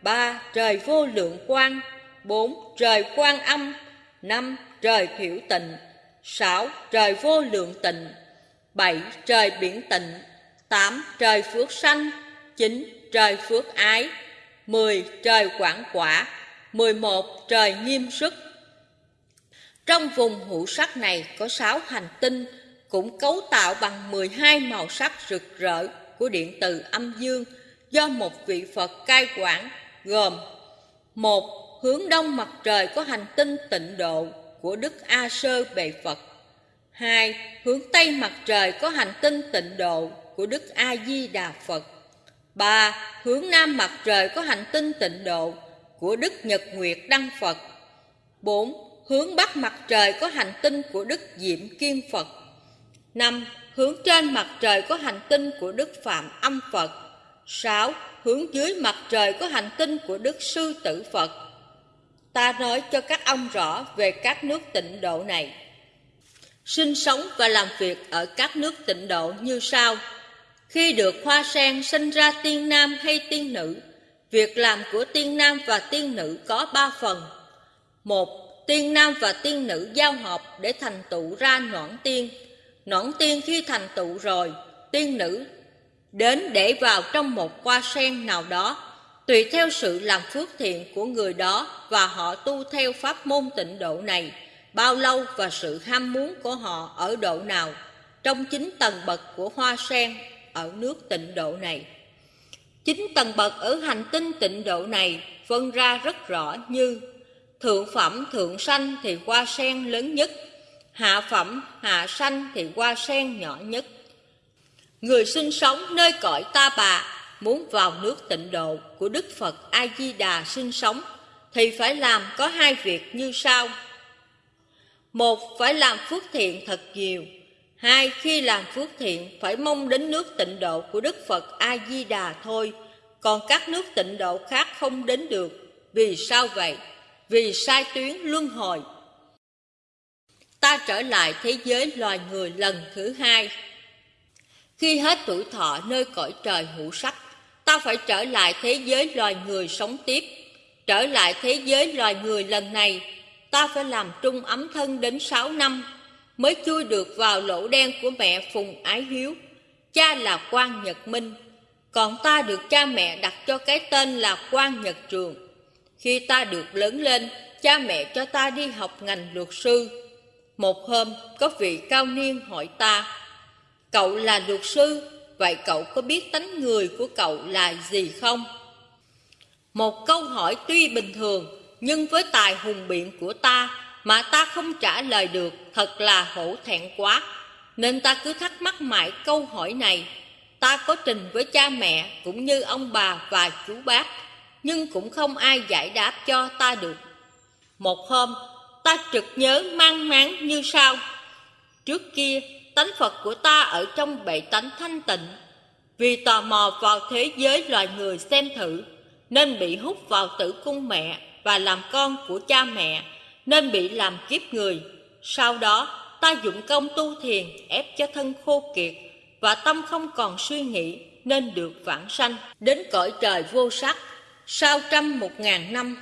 ba, Trời vô lượng quang bốn, Trời quan âm, năm, trời thiểu tịnh, sáu, trời vô lượng tịnh, bảy, trời biển tịnh, tám, trời phước sanh 9. Trời phước ái 10. Trời quảng quả 11. Trời nghiêm sức trong vùng hữu sắc này có 6 hành tinh cũng cấu tạo bằng 12 màu sắc rực rỡ của điện từ âm dương do một vị Phật cai quản, gồm một, Hướng đông mặt trời có hành tinh tịnh độ của Đức A Sơ Bệ Phật 2. Hướng Tây mặt trời có hành tinh tịnh độ của Đức A Di Đà Phật 3. Hướng Nam mặt trời có hành tinh tịnh độ của Đức Nhật Nguyệt Đăng Phật 4. Hướng Bắc mặt trời có hành tinh của Đức Diệm Kiên Phật 5. Hướng trên mặt trời có hành tinh của Đức Phạm Âm Phật 6. Hướng dưới mặt trời có hành tinh của Đức Sư Tử Phật Ta nói cho các ông rõ về các nước tịnh độ này Sinh sống và làm việc ở các nước tịnh độ như sau Khi được hoa sen sinh ra tiên nam hay tiên nữ, Việc làm của tiên nam và tiên nữ có ba phần một Tiên nam và tiên nữ giao hợp để thành tựu ra noãn tiên Noãn tiên khi thành tựu rồi, tiên nữ đến để vào trong một hoa sen nào đó, tùy theo sự làm phước thiện của người đó và họ tu theo pháp môn tịnh độ này, bao lâu và sự ham muốn của họ ở độ nào, trong chín tầng bậc của hoa sen ở nước tịnh độ này. Chín tầng bậc ở hành tinh tịnh độ này phân ra rất rõ như Thượng phẩm thượng sanh thì hoa sen lớn nhất hạ phẩm, hạ sanh thì hoa sen nhỏ nhất. Người sinh sống nơi cõi ta bà muốn vào nước tịnh độ của Đức Phật A-di-đà sinh sống thì phải làm có hai việc như sau. Một, phải làm phước thiện thật nhiều. Hai, khi làm phước thiện phải mong đến nước tịnh độ của Đức Phật A-di-đà thôi, còn các nước tịnh độ khác không đến được. Vì sao vậy? Vì sai tuyến luân hồi ta trở lại thế giới loài người lần thứ hai. Khi hết tuổi thọ nơi cõi trời hữu sắc, ta phải trở lại thế giới loài người sống tiếp. Trở lại thế giới loài người lần này, ta phải làm trung ấm thân đến sáu năm, mới chui được vào lỗ đen của mẹ Phùng Ái Hiếu. Cha là quan Nhật Minh, còn ta được cha mẹ đặt cho cái tên là quan Nhật Trường. Khi ta được lớn lên, cha mẹ cho ta đi học ngành luật sư, một hôm, có vị cao niên hỏi ta, Cậu là luật sư, vậy cậu có biết tánh người của cậu là gì không? Một câu hỏi tuy bình thường, nhưng với tài hùng biện của ta mà ta không trả lời được thật là hổ thẹn quá. Nên ta cứ thắc mắc mãi câu hỏi này. Ta có trình với cha mẹ cũng như ông bà và chú bác, nhưng cũng không ai giải đáp cho ta được. Một hôm, ta trực nhớ mang máng như sau. Trước kia tánh phật của ta ở trong bệ tánh thanh tịnh. Vì tò mò vào thế giới loài người xem thử nên bị hút vào tử cung mẹ và làm con của cha mẹ nên bị làm kiếp người. Sau đó ta dụng công tu thiền ép cho thân khô kiệt và tâm không còn suy nghĩ nên được vãng sanh. Đến cõi trời vô sắc sau trăm một ngàn năm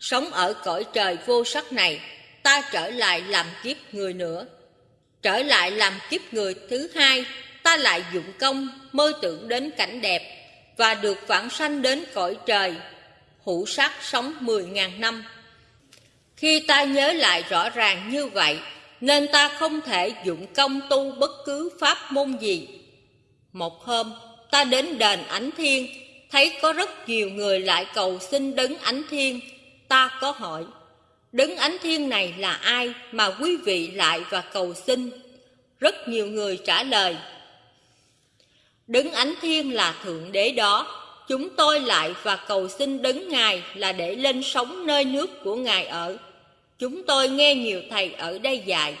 sống ở cõi trời vô sắc này ta trở lại làm kiếp người nữa. Trở lại làm kiếp người thứ hai, ta lại dụng công mơ tưởng đến cảnh đẹp và được vãng sanh đến cõi trời, hữu sắc sống mười ngàn năm. Khi ta nhớ lại rõ ràng như vậy, nên ta không thể dụng công tu bất cứ pháp môn gì. Một hôm, ta đến đền Ánh Thiên, thấy có rất nhiều người lại cầu xin đấng Ánh Thiên. Ta có hỏi, Đứng ánh thiên này là ai mà quý vị lại và cầu xin? Rất nhiều người trả lời. Đứng ánh thiên là Thượng Đế đó. Chúng tôi lại và cầu xin đứng Ngài là để lên sống nơi nước của Ngài ở. Chúng tôi nghe nhiều thầy ở đây dạy.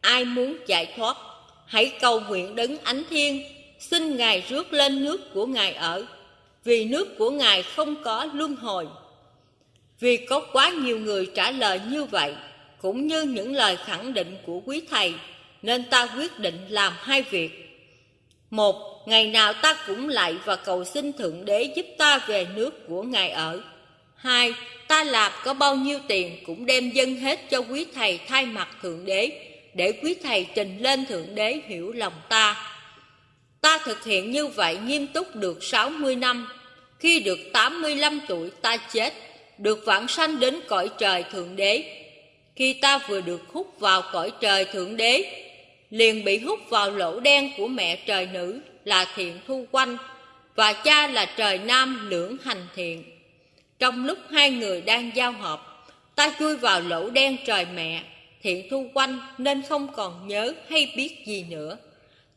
Ai muốn giải thoát, hãy cầu nguyện đứng ánh thiên, xin Ngài rước lên nước của Ngài ở. Vì nước của Ngài không có luân hồi. Vì có quá nhiều người trả lời như vậy, cũng như những lời khẳng định của quý thầy, nên ta quyết định làm hai việc. Một, ngày nào ta cũng lại và cầu xin Thượng Đế giúp ta về nước của Ngài ở. Hai, ta làm có bao nhiêu tiền cũng đem dâng hết cho quý thầy thay mặt Thượng Đế, để quý thầy trình lên Thượng Đế hiểu lòng ta. Ta thực hiện như vậy nghiêm túc được 60 năm. Khi được 85 tuổi ta chết, được vãng sanh đến cõi trời Thượng Đế. Khi ta vừa được hút vào cõi trời Thượng Đế, liền bị hút vào lỗ đen của mẹ trời nữ là thiện thu quanh và cha là trời nam lưỡng hành thiện. Trong lúc hai người đang giao hợp, ta chui vào lỗ đen trời mẹ, thiện thu quanh nên không còn nhớ hay biết gì nữa.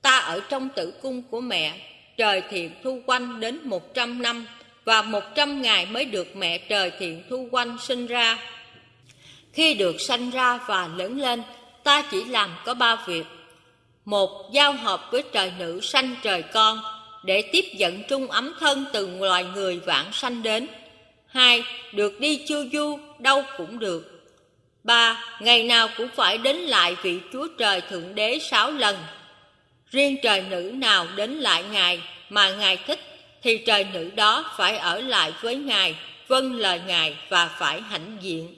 Ta ở trong tử cung của mẹ, trời thiện thu quanh đến một trăm năm và một trăm ngày mới được mẹ trời thiện thu quanh sinh ra. Khi được sanh ra và lớn lên, ta chỉ làm có ba việc. Một, giao hợp với trời nữ sanh trời con, để tiếp dẫn trung ấm thân từ loài người vãng sanh đến. Hai, được đi chu du, đâu cũng được. Ba, ngày nào cũng phải đến lại vị Chúa Trời Thượng Đế sáu lần. Riêng trời nữ nào đến lại Ngài mà Ngài thích, thì trời nữ đó phải ở lại với Ngài, vâng lời Ngài và phải hãnh diện.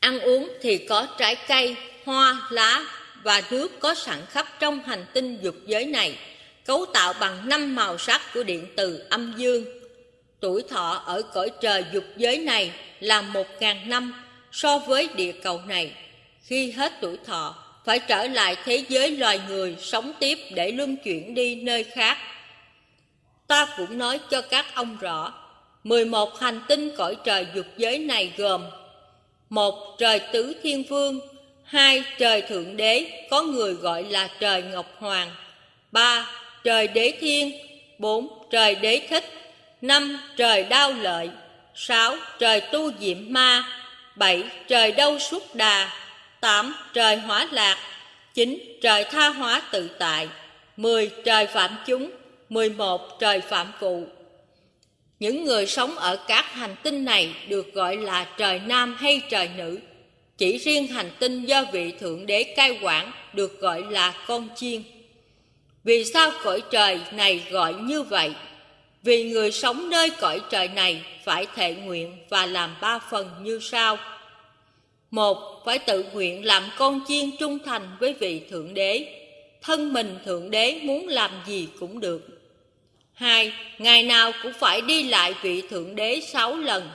Ăn uống thì có trái cây, hoa, lá và nước có sẵn khắp trong hành tinh dục giới này cấu tạo bằng năm màu sắc của điện từ âm dương. Tuổi thọ ở cõi trời dục giới này là một ngàn năm so với địa cầu này. Khi hết tuổi thọ, phải trở lại thế giới loài người sống tiếp để luân chuyển đi nơi khác. Ta cũng nói cho các ông rõ, 11 hành tinh cõi trời dục giới này gồm một Trời Tứ Thiên Vương hai Trời Thượng Đế, có người gọi là trời Ngọc Hoàng ba trời đế thiên bốn trời đế thích năm trời đao lợi sáu trời tu diệm ma bảy trời đâu suốt đà tám, trời hóa lạc. Chín, trời tha hóa tự tại. Mười, trời phạm chúng. Mười một, trời phạm phụ những người sống ở các hành tinh này được gọi là trời nam hay trời nữ. Chỉ riêng hành tinh do vị thượng đế cai quản được gọi là con chiên. Vì sao cõi trời này gọi như vậy? Vì người sống nơi cõi trời này phải thệ nguyện và làm ba phần như sau. Một, phải tự nguyện làm con chiên trung thành với vị Thượng Đế. Thân mình Thượng Đế muốn làm gì cũng được. Hai, ngày nào cũng phải đi lại vị Thượng Đế sáu lần.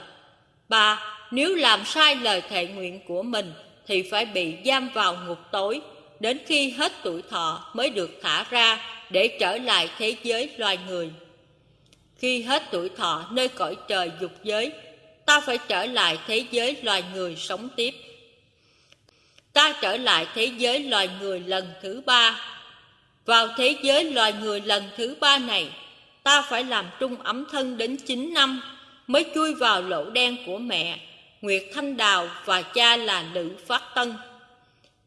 Ba, nếu làm sai lời thệ nguyện của mình thì phải bị giam vào ngục tối đến khi hết tuổi thọ mới được thả ra để trở lại thế giới loài người. Khi hết tuổi thọ nơi cõi trời dục giới, ta phải trở lại thế giới loài người sống tiếp. Ta trở lại thế giới loài người lần thứ ba. Vào thế giới loài người lần thứ ba này, ta phải làm trung ấm thân đến 9 năm mới chui vào lỗ đen của mẹ, Nguyệt Thanh Đào và cha là Lữ Phát Tân.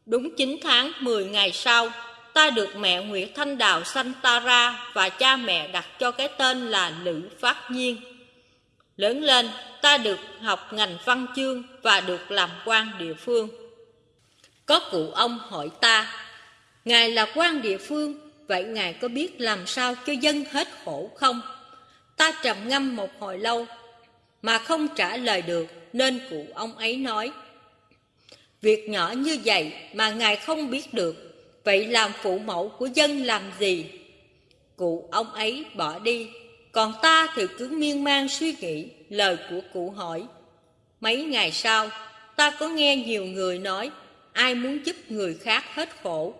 Đúng 9 tháng 10 ngày sau, ta được mẹ Nguyệt Thanh Đào sanh ta ra và cha mẹ đặt cho cái tên là Lữ Phát Nhiên. Lớn lên, ta được học ngành văn chương và được làm quan địa phương. Có cụ ông hỏi ta, Ngài là quan địa phương, vậy Ngài có biết làm sao cho dân hết khổ không? Ta trầm ngâm một hồi lâu, mà không trả lời được, nên cụ ông ấy nói, Việc nhỏ như vậy mà Ngài không biết được, vậy làm phụ mẫu của dân làm gì? Cụ ông ấy bỏ đi, còn ta thì cứ miên man suy nghĩ lời của cụ hỏi. Mấy ngày sau, ta có nghe nhiều người nói, ai muốn giúp người khác hết khổ,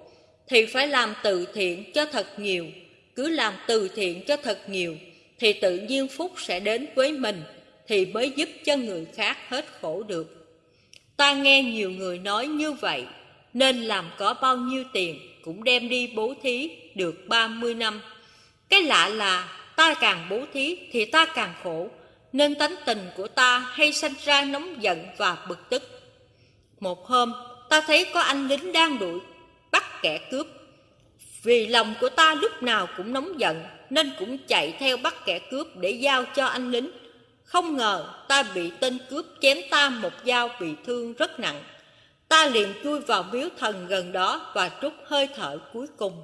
thì phải làm từ thiện cho thật nhiều. Cứ làm từ thiện cho thật nhiều, thì tự nhiên phúc sẽ đến với mình, thì mới giúp cho người khác hết khổ được. Ta nghe nhiều người nói như vậy, nên làm có bao nhiêu tiền cũng đem đi bố thí được 30 năm. Cái lạ là ta càng bố thí thì ta càng khổ, nên tánh tình của ta hay sanh ra nóng giận và bực tức. Một hôm, ta thấy có anh lính đang đuổi, bắt kẻ cướp. Vì lòng của ta lúc nào cũng nóng giận, nên cũng chạy theo bắt kẻ cướp để giao cho anh lính. Không ngờ ta bị tên cướp chém ta một dao bị thương rất nặng. Ta liền chui vào miếu thần gần đó và trút hơi thở cuối cùng.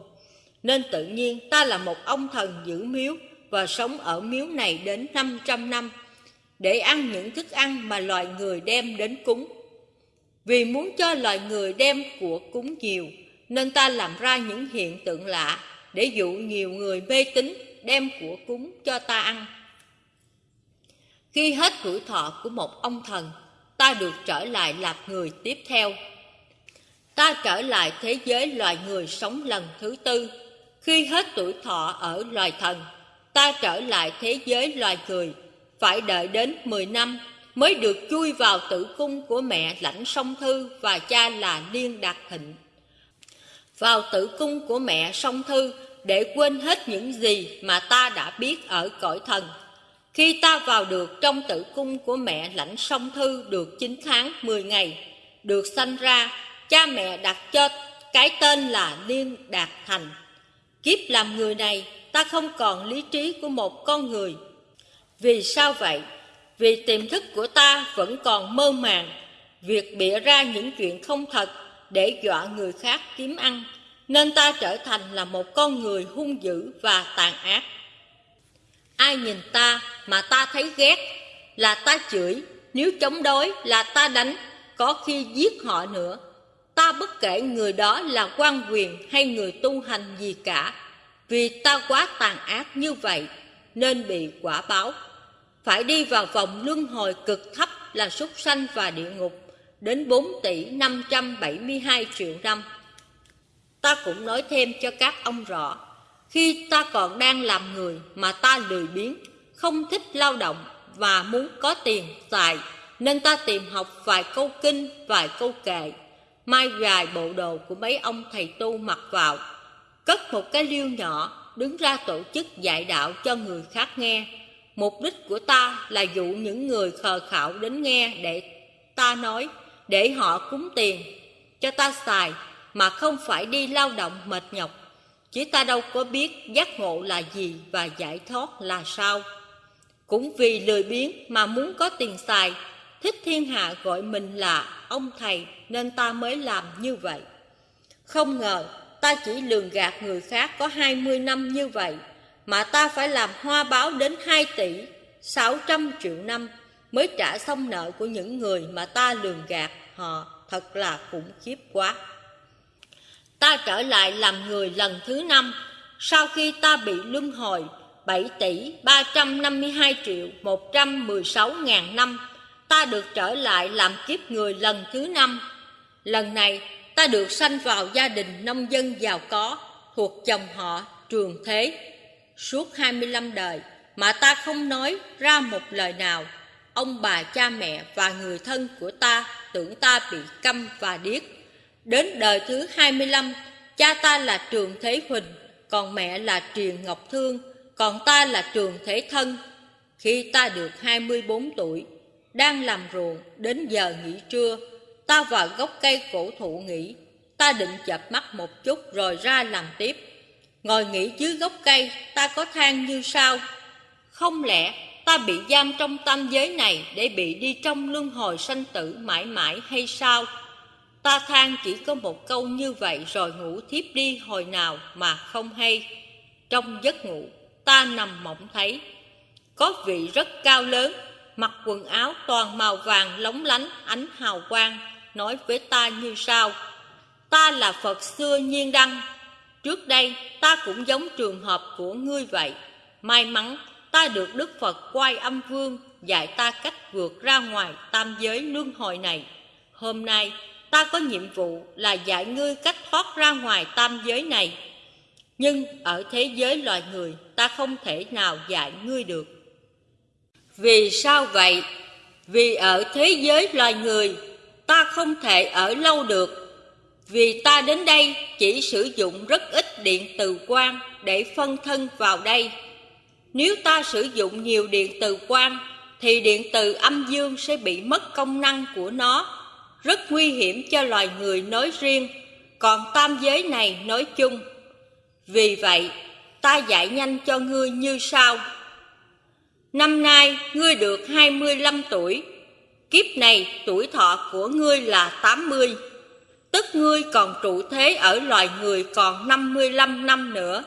Nên tự nhiên ta là một ông thần giữ miếu và sống ở miếu này đến 500 năm để ăn những thức ăn mà loài người đem đến cúng. Vì muốn cho loài người đem của cúng nhiều nên ta làm ra những hiện tượng lạ để dụ nhiều người mê tín đem của cúng cho ta ăn. Khi hết tuổi thọ của một ông thần, ta được trở lại làm người tiếp theo. Ta trở lại thế giới loài người sống lần thứ tư. Khi hết tuổi thọ ở loài thần, ta trở lại thế giới loài người, phải đợi đến 10 năm mới được chui vào tử cung của mẹ lãnh song thư và cha là Liên Đạt Thịnh. Vào tử cung của mẹ song thư để quên hết những gì mà ta đã biết ở cõi thần. Khi ta vào được trong tử cung của mẹ lãnh song thư được 9 tháng 10 ngày, được sanh ra, cha mẹ đặt cho cái tên là Liên Đạt Thành. Kiếp làm người này, ta không còn lý trí của một con người. Vì sao vậy? Vì tiềm thức của ta vẫn còn mơ màng, việc bịa ra những chuyện không thật để dọa người khác kiếm ăn, nên ta trở thành là một con người hung dữ và tàn ác. Ai nhìn ta mà ta thấy ghét là ta chửi, nếu chống đối là ta đánh, có khi giết họ nữa. Ta bất kể người đó là quan quyền hay người tu hành gì cả, vì ta quá tàn ác như vậy nên bị quả báo phải đi vào vòng luân hồi cực thấp là súc sanh và địa ngục đến 4 tỷ 572 triệu năm. Ta cũng nói thêm cho các ông rõ, khi ta còn đang làm người mà ta lười biếng, không thích lao động và muốn có tiền tài nên ta tìm học vài câu kinh, vài câu kệ, mai vài bộ đồ của mấy ông thầy tu mặc vào, cất một cái liêu nhỏ, đứng ra tổ chức dạy đạo cho người khác nghe, Mục đích của ta là dụ những người khờ khạo đến nghe để ta nói, để họ cúng tiền cho ta xài mà không phải đi lao động mệt nhọc. Chứ ta đâu có biết giác ngộ là gì và giải thoát là sao. Cũng vì lười biếng mà muốn có tiền xài, thích thiên hạ gọi mình là ông thầy nên ta mới làm như vậy. Không ngờ ta chỉ lường gạt người khác có 20 năm như vậy mà ta phải làm hoa báo đến 2 tỷ 600 triệu năm mới trả xong nợ của những người mà ta lường gạt họ thật là khủng khiếp quá. Ta trở lại làm người lần thứ năm sau khi ta bị luân hồi 7 tỷ 352 triệu 116 ngàn năm, ta được trở lại làm kiếp người lần thứ năm. Lần này, ta được sanh vào gia đình nông dân giàu có thuộc dòng họ Trường Thế suốt 25 đời mà ta không nói ra một lời nào. Ông bà cha mẹ và người thân của ta tưởng ta bị câm và điếc. Đến đời thứ 25, cha ta là Trường Thế Huỳnh, còn mẹ là Triền Ngọc Thương, còn ta là Trường Thế Thân. Khi ta được 24 tuổi, đang làm ruộng đến giờ nghỉ trưa, ta vào gốc cây cổ thụ nghỉ. Ta định chập mắt một chút rồi ra làm tiếp. Ngồi nghỉ dưới gốc cây, ta có than như sao Không lẽ ta bị giam trong tam giới này Để bị đi trong luân hồi sanh tử mãi mãi hay sao? Ta than chỉ có một câu như vậy Rồi ngủ thiếp đi hồi nào mà không hay. Trong giấc ngủ, ta nằm mộng thấy, Có vị rất cao lớn, Mặc quần áo toàn màu vàng lóng lánh, ánh hào quang, Nói với ta như sau. Ta là Phật xưa nhiên đăng Trước đây, ta cũng giống trường hợp của ngươi vậy. May mắn, ta được Đức Phật quay âm vương, Dạy ta cách vượt ra ngoài tam giới luân hồi này. Hôm nay, ta có nhiệm vụ là dạy ngươi cách thoát ra ngoài tam giới này. Nhưng ở thế giới loài người, ta không thể nào dạy ngươi được. Vì sao vậy? Vì ở thế giới loài người, ta không thể ở lâu được vì ta đến đây chỉ sử dụng rất ít điện từ quang để phân thân vào đây. Nếu ta sử dụng nhiều điện từ quang thì điện từ âm dương sẽ bị mất công năng của nó, rất nguy hiểm cho loài người nói riêng, còn tam giới này nói chung. Vì vậy, ta dạy nhanh cho ngươi như sau. Năm nay ngươi được 25 tuổi, kiếp này tuổi thọ của ngươi là 80 tức ngươi còn trụ thế ở loài người còn 55 năm nữa.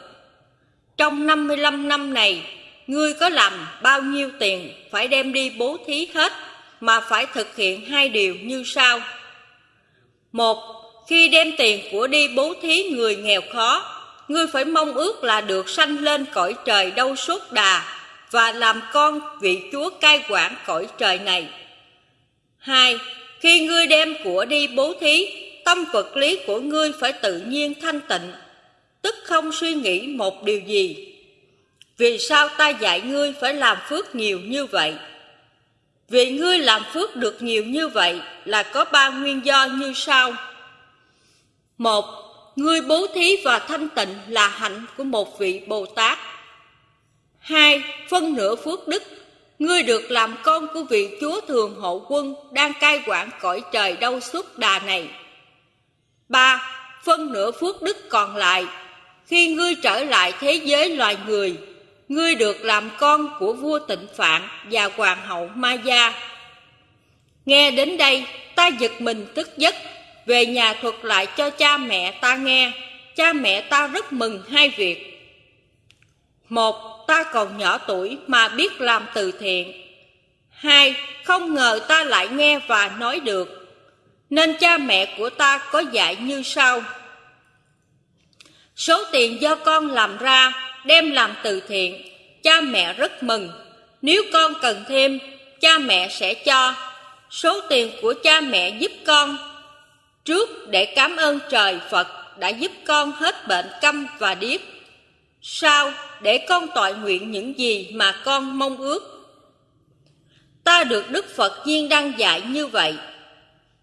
Trong 55 năm này, ngươi có làm bao nhiêu tiền phải đem đi bố thí hết, mà phải thực hiện hai điều như sau. Một, khi đem tiền của đi bố thí người nghèo khó, ngươi phải mong ước là được sanh lên cõi trời đâu suốt đà và làm con vị chúa cai quản cõi trời này. Hai, khi ngươi đem của đi bố thí, tâm vật lý của ngươi phải tự nhiên thanh tịnh, tức không suy nghĩ một điều gì. Vì sao ta dạy ngươi phải làm phước nhiều như vậy? Vì ngươi làm phước được nhiều như vậy là có ba nguyên do như sau. Một, ngươi bố thí và thanh tịnh là hạnh của một vị Bồ Tát. Hai, phân nửa phước đức, ngươi được làm con của vị Chúa Thường Hộ Quân đang cai quản cõi trời đau suốt đà này. Ba, phân nửa phước đức còn lại, khi ngươi trở lại thế giới loài người, ngươi được làm con của vua tịnh Phạn và hoàng hậu Ma Gia. Nghe đến đây, ta giật mình tức giấc, về nhà thuật lại cho cha mẹ ta nghe. Cha mẹ ta rất mừng hai việc. Một, ta còn nhỏ tuổi mà biết làm từ thiện. Hai, không ngờ ta lại nghe và nói được. Nên cha mẹ của ta có dạy như sau. Số tiền do con làm ra đem làm từ thiện, cha mẹ rất mừng. Nếu con cần thêm, cha mẹ sẽ cho. Số tiền của cha mẹ giúp con trước để cảm ơn trời Phật đã giúp con hết bệnh câm và điếc. Sau để con tội nguyện những gì mà con mong ước. Ta được Đức Phật Duyên đăng dạy như vậy,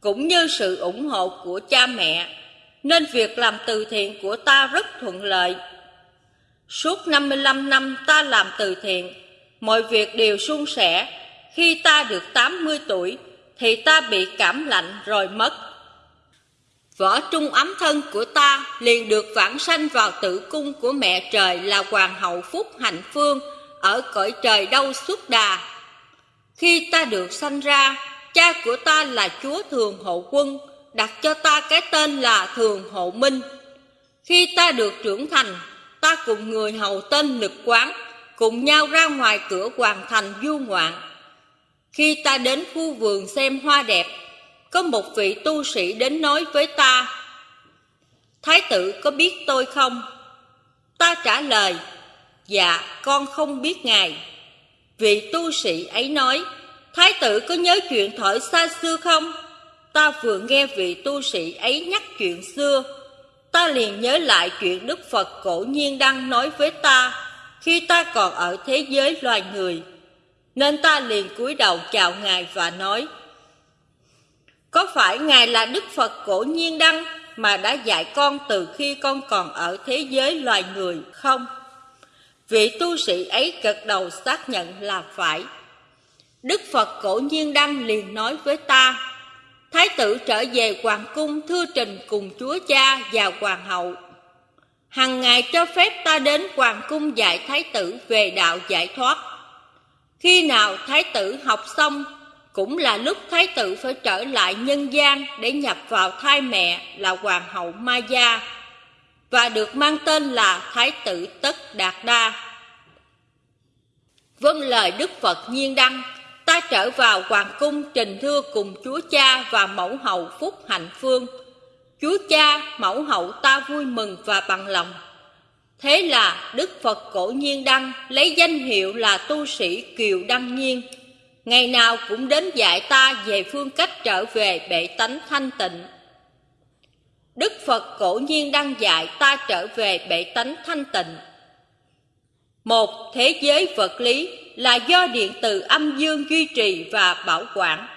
cũng như sự ủng hộ của cha mẹ, nên việc làm từ thiện của ta rất thuận lợi. Suốt 55 năm ta làm từ thiện, mọi việc đều suôn sẻ. Khi ta được 80 tuổi, thì ta bị cảm lạnh rồi mất. Võ trung ấm thân của ta liền được vãng sanh vào tử cung của mẹ trời là Hoàng hậu Phúc Hạnh Phương ở cõi trời đâu suốt đà. Khi ta được sanh ra, cha của ta là Chúa Thường Hộ Quân, đặt cho ta cái tên là Thường Hộ Minh. Khi ta được trưởng thành, ta cùng người hầu tên Lực Quán, cùng nhau ra ngoài cửa hoàng thành du ngoạn. Khi ta đến khu vườn xem hoa đẹp, có một vị tu sĩ đến nói với ta Thái tử có biết tôi không? Ta trả lời Dạ con không biết ngài Vị tu sĩ ấy nói Thái tử có nhớ chuyện thời xa xưa không? Ta vừa nghe vị tu sĩ ấy nhắc chuyện xưa Ta liền nhớ lại chuyện Đức Phật cổ nhiên đang nói với ta Khi ta còn ở thế giới loài người Nên ta liền cúi đầu chào Ngài và nói, có phải Ngài là Đức Phật cổ nhiên đăng mà đã dạy con từ khi con còn ở thế giới loài người không? Vị tu sĩ ấy gật đầu xác nhận là phải. Đức Phật cổ nhiên đăng liền nói với ta, Thái tử trở về hoàng cung thưa trình cùng chúa cha và hoàng hậu. Hằng ngày cho phép ta đến hoàng cung dạy thái tử về đạo giải thoát. Khi nào thái tử học xong cũng là lúc thái tử phải trở lại nhân gian để nhập vào thai mẹ là hoàng hậu Ma Gia và được mang tên là Thái tử Tất Đạt Đa. Vâng lời Đức Phật nhiên đăng, ta trở vào hoàng cung trình thưa cùng chúa cha và mẫu hậu Phúc Hạnh Phương. Chúa cha, mẫu hậu ta vui mừng và bằng lòng. Thế là Đức Phật cổ nhiên đăng lấy danh hiệu là tu sĩ Kiều Đăng Nhiên ngày nào cũng đến dạy ta về phương cách trở về bệ tánh thanh tịnh. Đức Phật cổ nhiên đăng dạy ta trở về bệ tánh thanh tịnh. Một thế giới vật lý là do điện từ âm dương duy trì và bảo quản.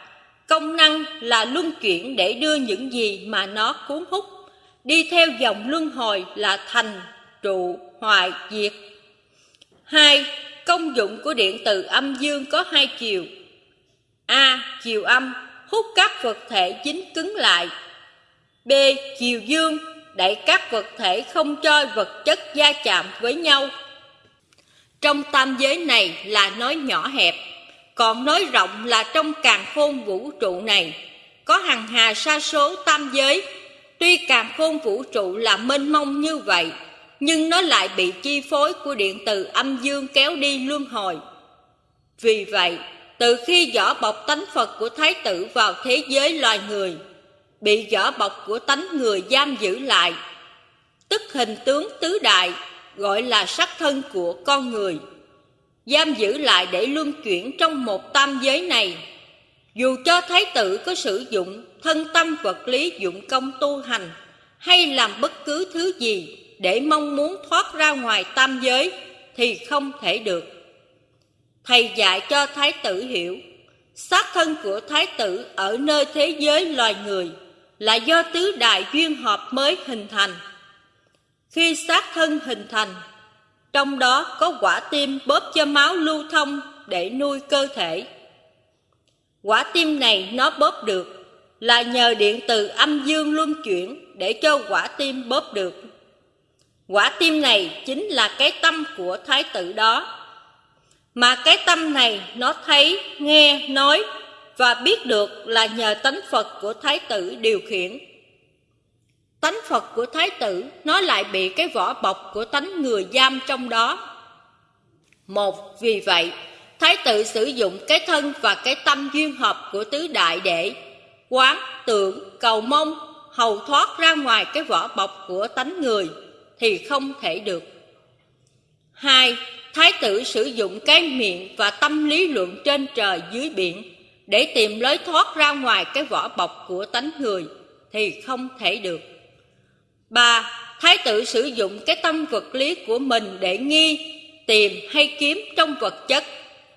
Công năng là luân chuyển để đưa những gì mà nó cuốn hút, đi theo dòng luân hồi là thành, trụ, hoại, diệt. Hai, công dụng của điện từ âm dương có hai chiều, A. Chiều âm hút các vật thể dính cứng lại B. Chiều dương đẩy các vật thể không cho vật chất gia chạm với nhau trong tam giới này là nói nhỏ hẹp Còn nói rộng là trong càng khôn vũ trụ này Có hằng hà sa số tam giới Tuy càng khôn vũ trụ là mênh mông như vậy Nhưng nó lại bị chi phối của điện từ âm dương kéo đi luân hồi Vì vậy từ khi vỏ bọc tánh Phật của Thái tử vào thế giới loài người, bị vỏ bọc của tánh người giam giữ lại. tức hình tướng tứ đại, gọi là sắc thân của con người. Giam giữ lại để luân chuyển trong một tam giới này. Dù cho thái tử có sử dụng thân tâm vật lý dụng công tu hành hay làm bất cứ thứ gì để mong muốn thoát ra ngoài tam giới thì không thể được. Thầy dạy cho thái tử hiểu, xác thân của thái tử ở nơi thế giới loài người là do tứ đại duyên hợp mới hình thành. Khi xác thân hình thành, trong đó có quả tim bóp cho máu lưu thông để nuôi cơ thể. Quả tim này nó bóp được là nhờ điện từ âm dương luân chuyển để cho quả tim bóp được. Quả tim này chính là cái tâm của thái tử đó. Mà cái tâm này nó thấy, nghe, nói và biết được là nhờ tánh Phật của thái tử điều khiển. Tánh Phật của thái tử nó lại bị cái vỏ bọc của tánh người giam trong đó. Một, vì vậy, thái tử sử dụng cái thân và cái tâm duyên hợp của tứ đại để quán, tưởng, cầu mong, hầu thoát ra ngoài cái vỏ bọc của tánh người thì không thể được. Hai, Thái tử sử dụng cái miệng và tâm lý luận trên trời dưới biển để tìm lối thoát ra ngoài cái vỏ bọc của tánh người thì không thể được. Ba, Thái tử sử dụng cái tâm vật lý của mình để nghi, tìm hay kiếm trong vật chất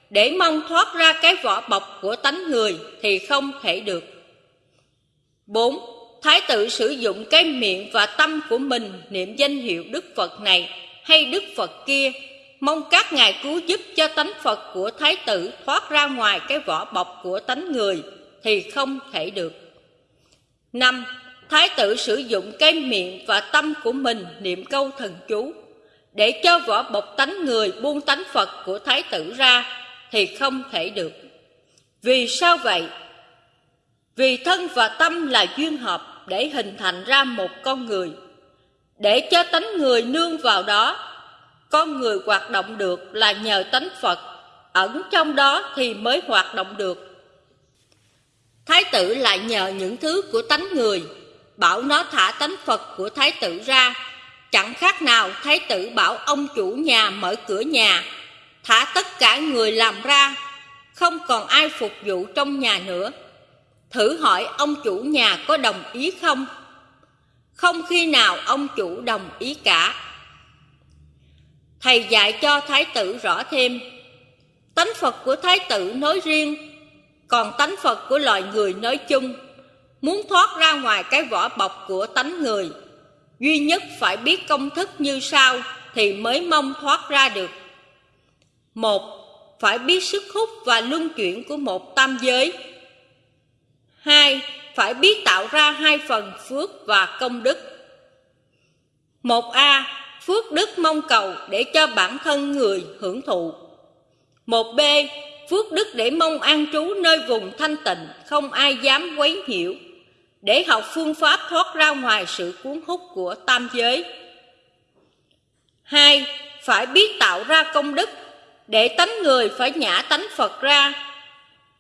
để mong thoát ra cái vỏ bọc của tánh người thì không thể được. 4. Thái tử sử dụng cái miệng và tâm của mình niệm danh hiệu Đức Phật này hay Đức Phật kia, mong các ngài cứu giúp cho tánh Phật của Thái tử thoát ra ngoài cái vỏ bọc của tánh người thì không thể được. 5. Thái tử sử dụng cái miệng và tâm của mình niệm câu thần chú để cho vỏ bọc tánh người buông tánh Phật của Thái tử ra thì không thể được. Vì sao vậy? Vì thân và tâm là duyên hợp để hình thành ra một con người. Để cho tánh người nương vào đó, con người hoạt động được là nhờ tánh Phật, ẩn trong đó thì mới hoạt động được. Thái tử lại nhờ những thứ của tánh người, bảo nó thả tánh Phật của thái tử ra. Chẳng khác nào thái tử bảo ông chủ nhà mở cửa nhà, thả tất cả người làm ra, không còn ai phục vụ trong nhà nữa Thử hỏi ông chủ nhà có đồng ý không? Không khi nào ông chủ đồng ý cả. Thầy dạy cho thái tử rõ thêm, tánh Phật của thái tử nói riêng, còn tánh Phật của loài người nói chung, muốn thoát ra ngoài cái vỏ bọc của tánh người, duy nhất phải biết công thức như sau thì mới mong thoát ra được. Một, phải biết sức hút và luân chuyển của một tam giới Hai, phải biết tạo ra hai phần phước và công đức. Một a Phước đức mong cầu để cho bản thân người hưởng thụ. Một b Phước đức để mong an trú nơi vùng thanh tịnh, không ai dám quấy nhiễu, để học phương pháp thoát ra ngoài sự cuốn hút của tam giới. Hai, phải biết tạo ra công đức, để tánh người phải nhả tánh Phật ra,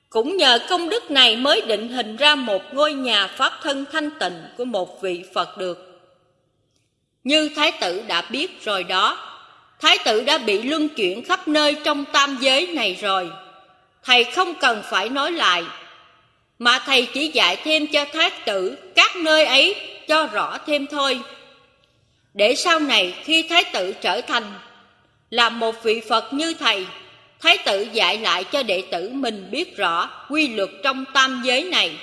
cũng nhờ công đức này mới định hình ra một ngôi nhà pháp thân thanh tịnh của một vị Phật được. Như Thái tử đã biết rồi đó, Thái tử đã bị luân chuyển khắp nơi trong tam giới này rồi. Thầy không cần phải nói lại, mà thầy chỉ dạy thêm cho Thái tử các nơi ấy cho rõ thêm thôi. Để sau này khi Thái tử trở thành là một vị Phật như thầy Thái tử dạy lại cho đệ tử mình biết rõ quy luật trong tam giới này.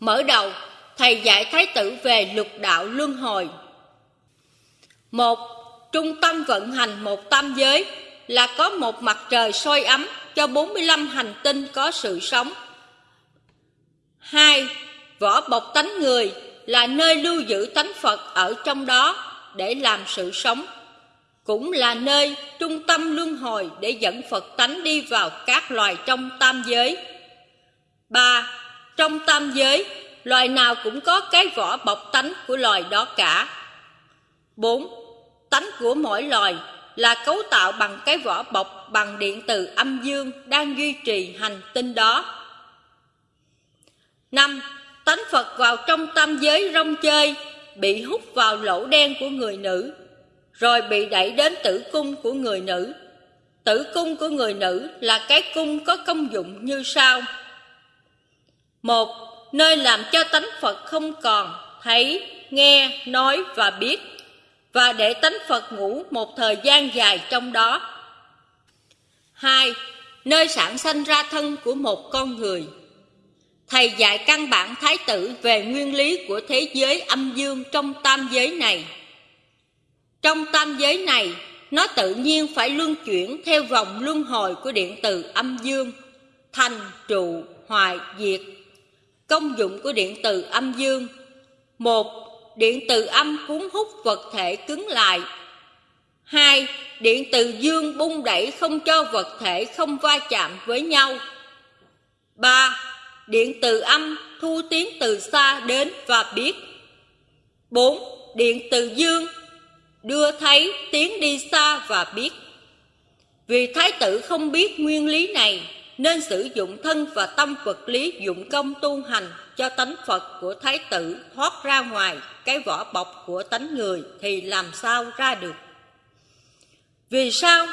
Mở đầu, thầy dạy Thái tử về luật đạo luân hồi. Một, trung tâm vận hành một tam giới là có một mặt trời soi ấm cho 45 hành tinh có sự sống. Hai, vỏ bọc tánh người là nơi lưu giữ tánh Phật ở trong đó để làm sự sống cũng là nơi trung tâm luân hồi để dẫn Phật tánh đi vào các loài trong tam giới. ba Trong tam giới, loài nào cũng có cái vỏ bọc tánh của loài đó cả. 4. Tánh của mỗi loài là cấu tạo bằng cái vỏ bọc bằng điện từ âm dương đang duy trì hành tinh đó. 5. Tánh Phật vào trong tam giới rong chơi bị hút vào lỗ đen của người nữ, rồi bị đẩy đến tử cung của người nữ. Tử cung của người nữ là cái cung có công dụng như sau. Một, nơi làm cho tánh Phật không còn thấy, nghe, nói và biết, và để tánh Phật ngủ một thời gian dài trong đó. Hai, nơi sản sinh ra thân của một con người. Thầy dạy căn bản thái tử về nguyên lý của thế giới âm dương trong tam giới này. Trong tam giới này, nó tự nhiên phải luân chuyển theo vòng luân hồi của điện từ âm dương, thành, trụ, hoại, diệt. Công dụng của điện từ âm dương một Điện từ âm cuốn hút vật thể cứng lại hai Điện từ dương bung đẩy không cho vật thể không va chạm với nhau ba Điện từ âm thu tiếng từ xa đến và biết 4. Điện từ dương, đưa thấy tiếng đi xa và biết Vì thái tử không biết nguyên lý này, Nên sử dụng thân và tâm vật lý dụng công tu hành Cho tánh Phật của thái tử thoát ra ngoài cái vỏ bọc của tánh người Thì làm sao ra được Vì sao?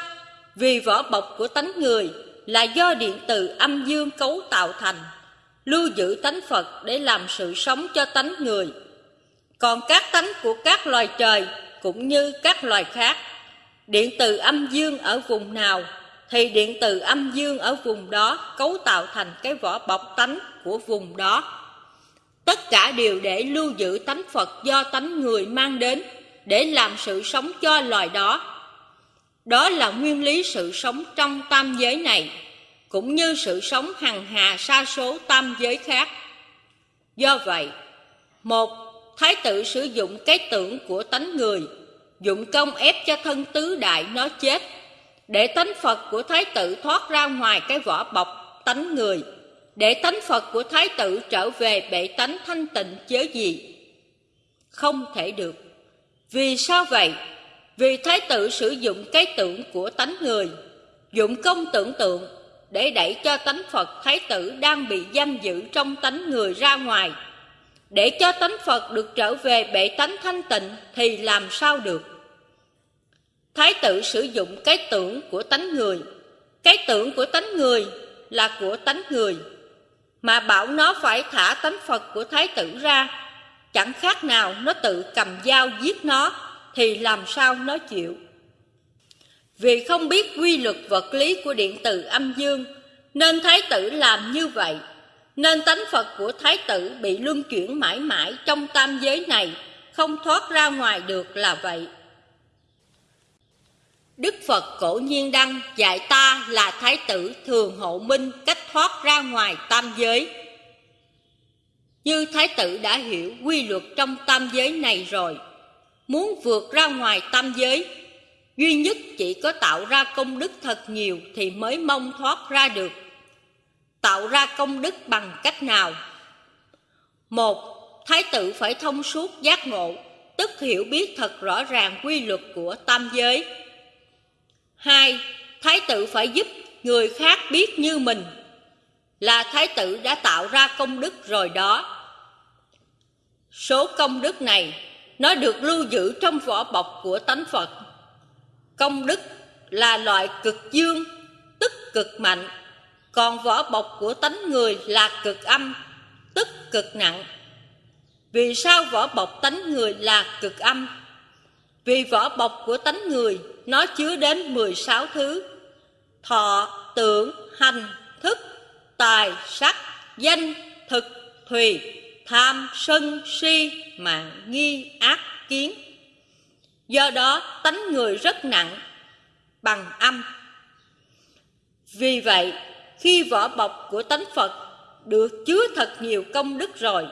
Vì vỏ bọc của tánh người là do điện từ âm dương cấu tạo thành lưu giữ tánh Phật để làm sự sống cho tánh người. Còn các tánh của các loài trời cũng như các loài khác, điện từ âm dương ở vùng nào thì điện từ âm dương ở vùng đó cấu tạo thành cái vỏ bọc tánh của vùng đó. Tất cả đều để lưu giữ tánh Phật do tánh người mang đến để làm sự sống cho loài đó. Đó là nguyên lý sự sống trong tam giới này cũng như sự sống hằng hà sa số tam giới khác. Do vậy, một Thái tử sử dụng cái tưởng của tánh người, dụng công ép cho thân tứ đại nó chết, để tánh Phật của Thái tử thoát ra ngoài cái vỏ bọc tánh người, để tánh Phật của Thái tử trở về bệ tánh thanh tịnh chớ gì. Không thể được. Vì sao vậy? Vì Thái tử sử dụng cái tưởng của tánh người, dụng công tưởng tượng để đẩy cho tánh Phật Thái tử đang bị giam giữ trong tánh người ra ngoài. Để cho tánh Phật được trở về bệ tánh thanh tịnh thì làm sao được? Thái tử sử dụng cái tưởng của tánh người. Cái tưởng của tánh người là của tánh người. Mà bảo nó phải thả tánh Phật của Thái tử ra. Chẳng khác nào nó tự cầm dao giết nó thì làm sao nó chịu. Vì không biết quy luật vật lý của điện từ âm dương, nên Thái tử làm như vậy. Nên tánh Phật của Thái tử bị luân chuyển mãi mãi trong tam giới này, không thoát ra ngoài được là vậy. Đức Phật cổ nhiên đăng dạy ta là Thái tử thường hộ minh cách thoát ra ngoài tam giới. Như Thái tử đã hiểu quy luật trong tam giới này rồi, muốn vượt ra ngoài tam giới Duy nhất chỉ có tạo ra công đức thật nhiều thì mới mong thoát ra được. Tạo ra công đức bằng cách nào? Một, Thái tử phải thông suốt giác ngộ, tức hiểu biết thật rõ ràng quy luật của tam giới. Hai, Thái tử phải giúp người khác biết như mình, là Thái tử đã tạo ra công đức rồi đó. Số công đức này, nó được lưu giữ trong vỏ bọc của tánh Phật Công đức là loại cực dương, tức cực mạnh, còn vỏ bọc của tánh người là cực âm, tức cực nặng. Vì sao vỏ bọc tánh người là cực âm? Vì vỏ bọc của tánh người nó chứa đến 16 thứ Thọ, tưởng, hành, thức, tài, sắc, danh, thực, thùy, tham, sân, si, mạng, nghi, ác, kiến Do đó tánh người rất nặng Bằng âm. Vì vậy khi vỏ bọc của tánh Phật Được chứa thật nhiều công đức rồi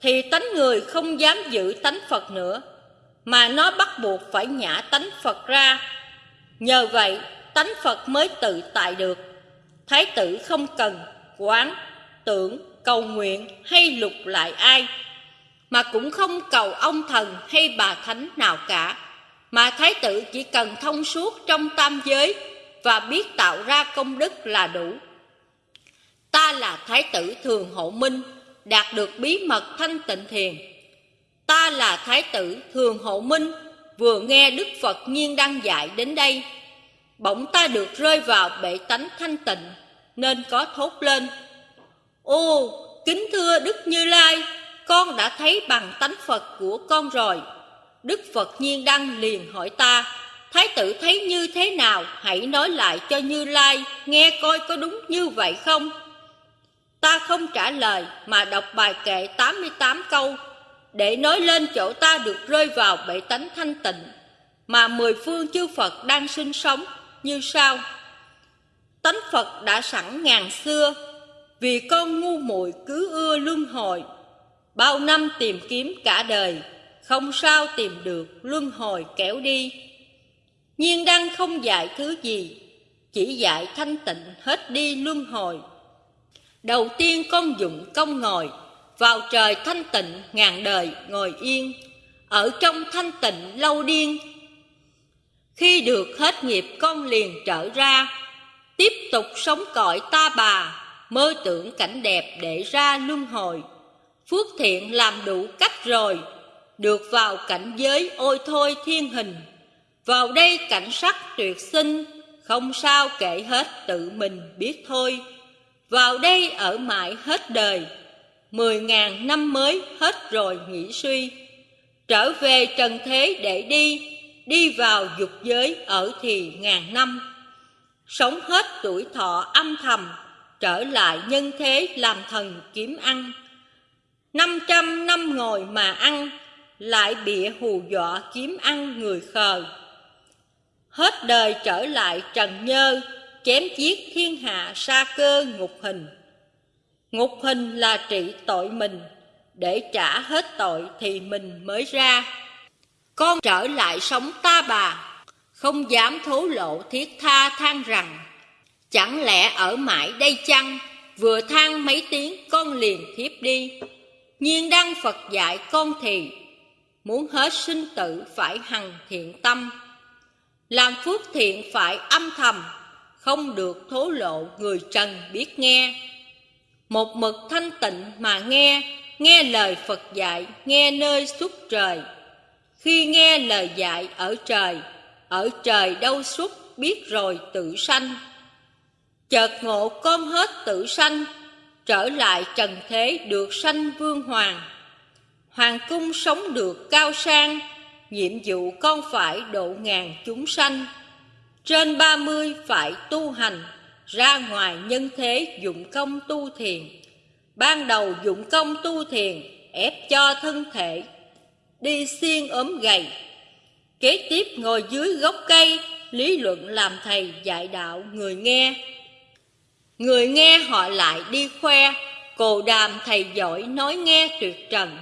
Thì tánh người không dám giữ tánh Phật nữa Mà nó bắt buộc phải nhả tánh Phật ra. Nhờ vậy tánh Phật mới tự tại được. Thái tử không cần quán, tưởng, cầu nguyện hay lục lại ai mà cũng không cầu ông thần hay bà thánh nào cả mà thái tử chỉ cần thông suốt trong tam giới và biết tạo ra công đức là đủ ta là thái tử thường hộ minh đạt được bí mật thanh tịnh thiền Ta là Thái tử Thường Hộ Minh, vừa nghe Đức Phật nhiên đăng dạy đến đây. Bỗng ta được rơi vào bệ tánh thanh tịnh, nên có thốt lên. Ô, kính thưa Đức Như Lai, con đã thấy bằng tánh Phật của con rồi. Đức Phật nhiên đăng liền hỏi ta, Thái tử thấy như thế nào, hãy nói lại cho Như Lai, nghe coi có đúng như vậy không? Ta không trả lời mà đọc bài kệ 88 câu để nói lên chỗ ta được rơi vào bệ tánh thanh tịnh mà mười phương chư Phật đang sinh sống như sau. Tánh Phật đã sẵn ngàn xưa vì con ngu muội cứ ưa luân hồi bao năm tìm kiếm cả đời, không sao tìm được luân hồi kéo đi. Nhiên đăng không dạy thứ gì, chỉ dạy thanh tịnh hết đi luân hồi. Đầu tiên con dụng công ngồi, vào trời thanh tịnh ngàn đời ngồi yên, ở trong thanh tịnh lâu điên. Khi được hết nghiệp con liền trở ra, tiếp tục sống cõi ta bà, mơ tưởng cảnh đẹp để ra luân hồi phước thiện làm đủ cách rồi, được vào cảnh giới ôi thôi thiên hình. Vào đây cảnh sắc tuyệt sinh, không sao kể hết tự mình biết thôi. Vào đây ở mãi hết đời, mười ngàn năm mới hết rồi nghĩ suy. Trở về trần thế để đi đi vào dục giới ở thì ngàn năm. Sống hết tuổi thọ âm thầm, trở lại nhân thế làm thần kiếm ăn năm trăm năm ngồi mà ăn, lại bịa hù dọa kiếm ăn người khờ. Hết đời trở lại trần nhơ, chém giết thiên hạ sa cơ ngục hình. Ngục hình là trị tội mình, để trả hết tội thì mình mới ra. Con trở lại sống ta bà, không dám thố lộ thiết tha than rằng, chẳng lẽ ở mãi đây chăng, vừa than mấy tiếng con liền thiếp đi nhiên đăng phật dạy con thì muốn hết sinh tử phải hằng thiện tâm. Làm phước thiện phải âm thầm, không được thố lộ người trần biết nghe. Một mực thanh tịnh mà nghe nghe lời phật dạy, nghe nơi suốt trời. Khi nghe lời dạy ở trời ở trời đâu suốt biết rồi tự sanh. Chợt ngộ con hết tự sanh trở lại trần thế được sanh vương hoàng. Hoàng cung sống được cao sang, nhiệm vụ con phải độ ngàn chúng sanh. Trên ba mươi phải tu hành, ra ngoài nhân thế dụng công tu thiền. Ban đầu dụng công tu thiền ép cho thân thể, đi xiên ốm gầy. Kế tiếp ngồi dưới gốc cây, lý luận làm thầy dạy đạo người nghe người nghe họ lại đi khoe cồ đàm thầy giỏi nói nghe tuyệt trần.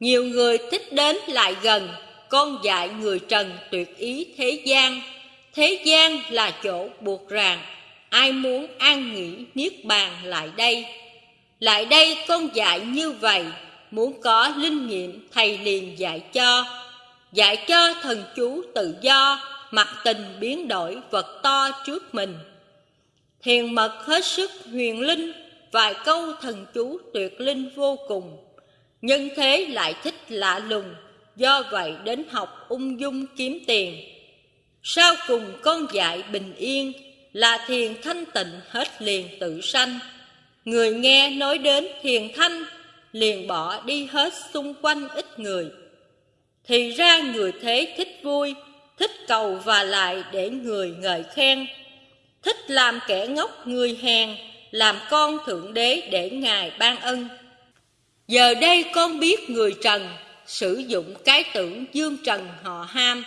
Nhiều người thích đến lại gần, con dạy người trần tuyệt ý thế gian. Thế gian là chỗ buộc ràng, ai muốn an nghỉ niết bàn lại đây. Lại đây con dạy như vậy, muốn có linh nghiệm thầy liền dạy cho. Dạy cho thần chú tự do mặc tình biến đổi vật to trước mình thiền mật hết sức huyền linh, vài câu thần chú tuyệt linh vô cùng. Nhân thế lại thích lạ lùng, do vậy đến học ung dung kiếm tiền. Sau cùng con dạy bình yên, là thiền thanh tịnh hết liền tự sanh. Người nghe nói đến thiền thanh, liền bỏ đi hết xung quanh ít người. Thì ra người thế thích vui, thích cầu và lại để người ngợi khen thích làm kẻ ngốc người hèn, làm con thượng đế để ngài ban ân. Giờ đây con biết người trần sử dụng cái tưởng dương trần họ ham.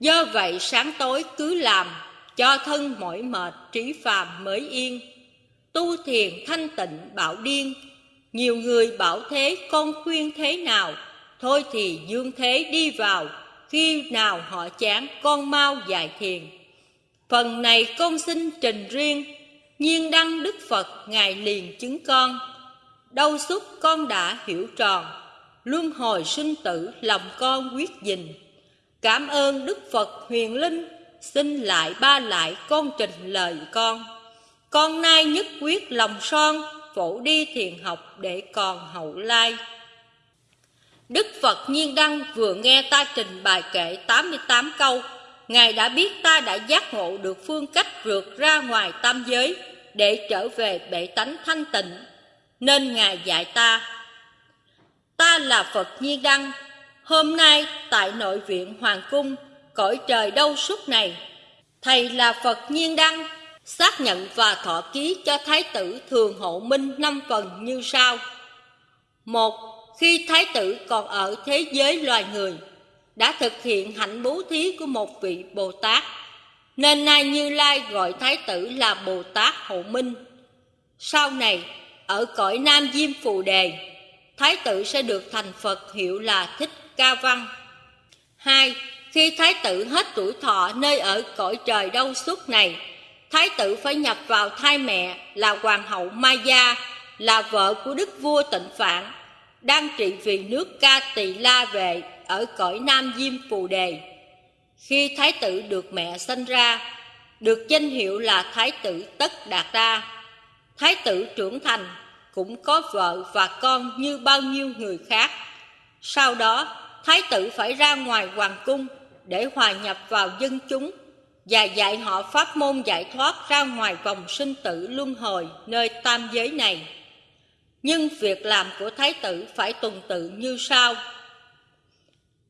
Do vậy sáng tối cứ làm, cho thân mỏi mệt, trí phàm mới yên. Tu thiền thanh tịnh bảo điên, nhiều người bảo thế con khuyên thế nào? Thôi thì dương thế đi vào, khi nào họ chán con mau dạy thiền phần này con xin trình riêng nhiên đăng đức phật ngài liền chứng con. Đâu xúc con đã hiểu tròn luân hồi sinh tử lòng con quyết gìn cảm ơn đức phật huyền linh xin lại ba lại con trình lời con. Con nay nhất quyết lòng son phổ đi thiền học để còn hậu lai. Đức Phật Nhiên Đăng vừa nghe ta trình bài kệ 88 câu, Ngài đã biết ta đã giác ngộ được phương cách vượt ra ngoài tam giới để trở về bệ tánh thanh tịnh, nên Ngài dạy ta. Ta là Phật Nhiên Đăng, hôm nay tại nội viện Hoàng Cung, cõi trời đâu suốt này, Thầy là Phật Nhiên Đăng, xác nhận và thọ ký cho Thái tử Thường Hộ Minh năm phần như sau. Một, khi Thái tử còn ở thế giới loài người, đã thực hiện hạnh bố thí của một vị Bồ Tát, nên nay Như Lai gọi Thái tử là Bồ Tát Hộ Minh. Sau này, ở cõi Nam Diêm Phù Đề, Thái tử sẽ được thành Phật hiệu là Thích Ca Văn. Hai, khi Thái tử hết tuổi thọ nơi ở cõi trời đâu suốt này, Thái tử phải nhập vào thai mẹ là Hoàng hậu Maya, là vợ của đức vua tịnh Phạn, đang trị vì nước Ca Tỳ La Vệ ở cõi Nam Diêm Phù Đề. Khi Thái tử được mẹ sinh ra, được danh hiệu là Thái tử Tất Đạt Đa. Thái tử trưởng thành cũng có vợ và con như bao nhiêu người khác. Sau đó, Thái tử phải ra ngoài hoàng cung để hòa nhập vào dân chúng và dạy họ pháp môn giải thoát ra ngoài vòng sinh tử luân hồi nơi tam giới này. Nhưng việc làm của Thái tử phải tuần tự như sau.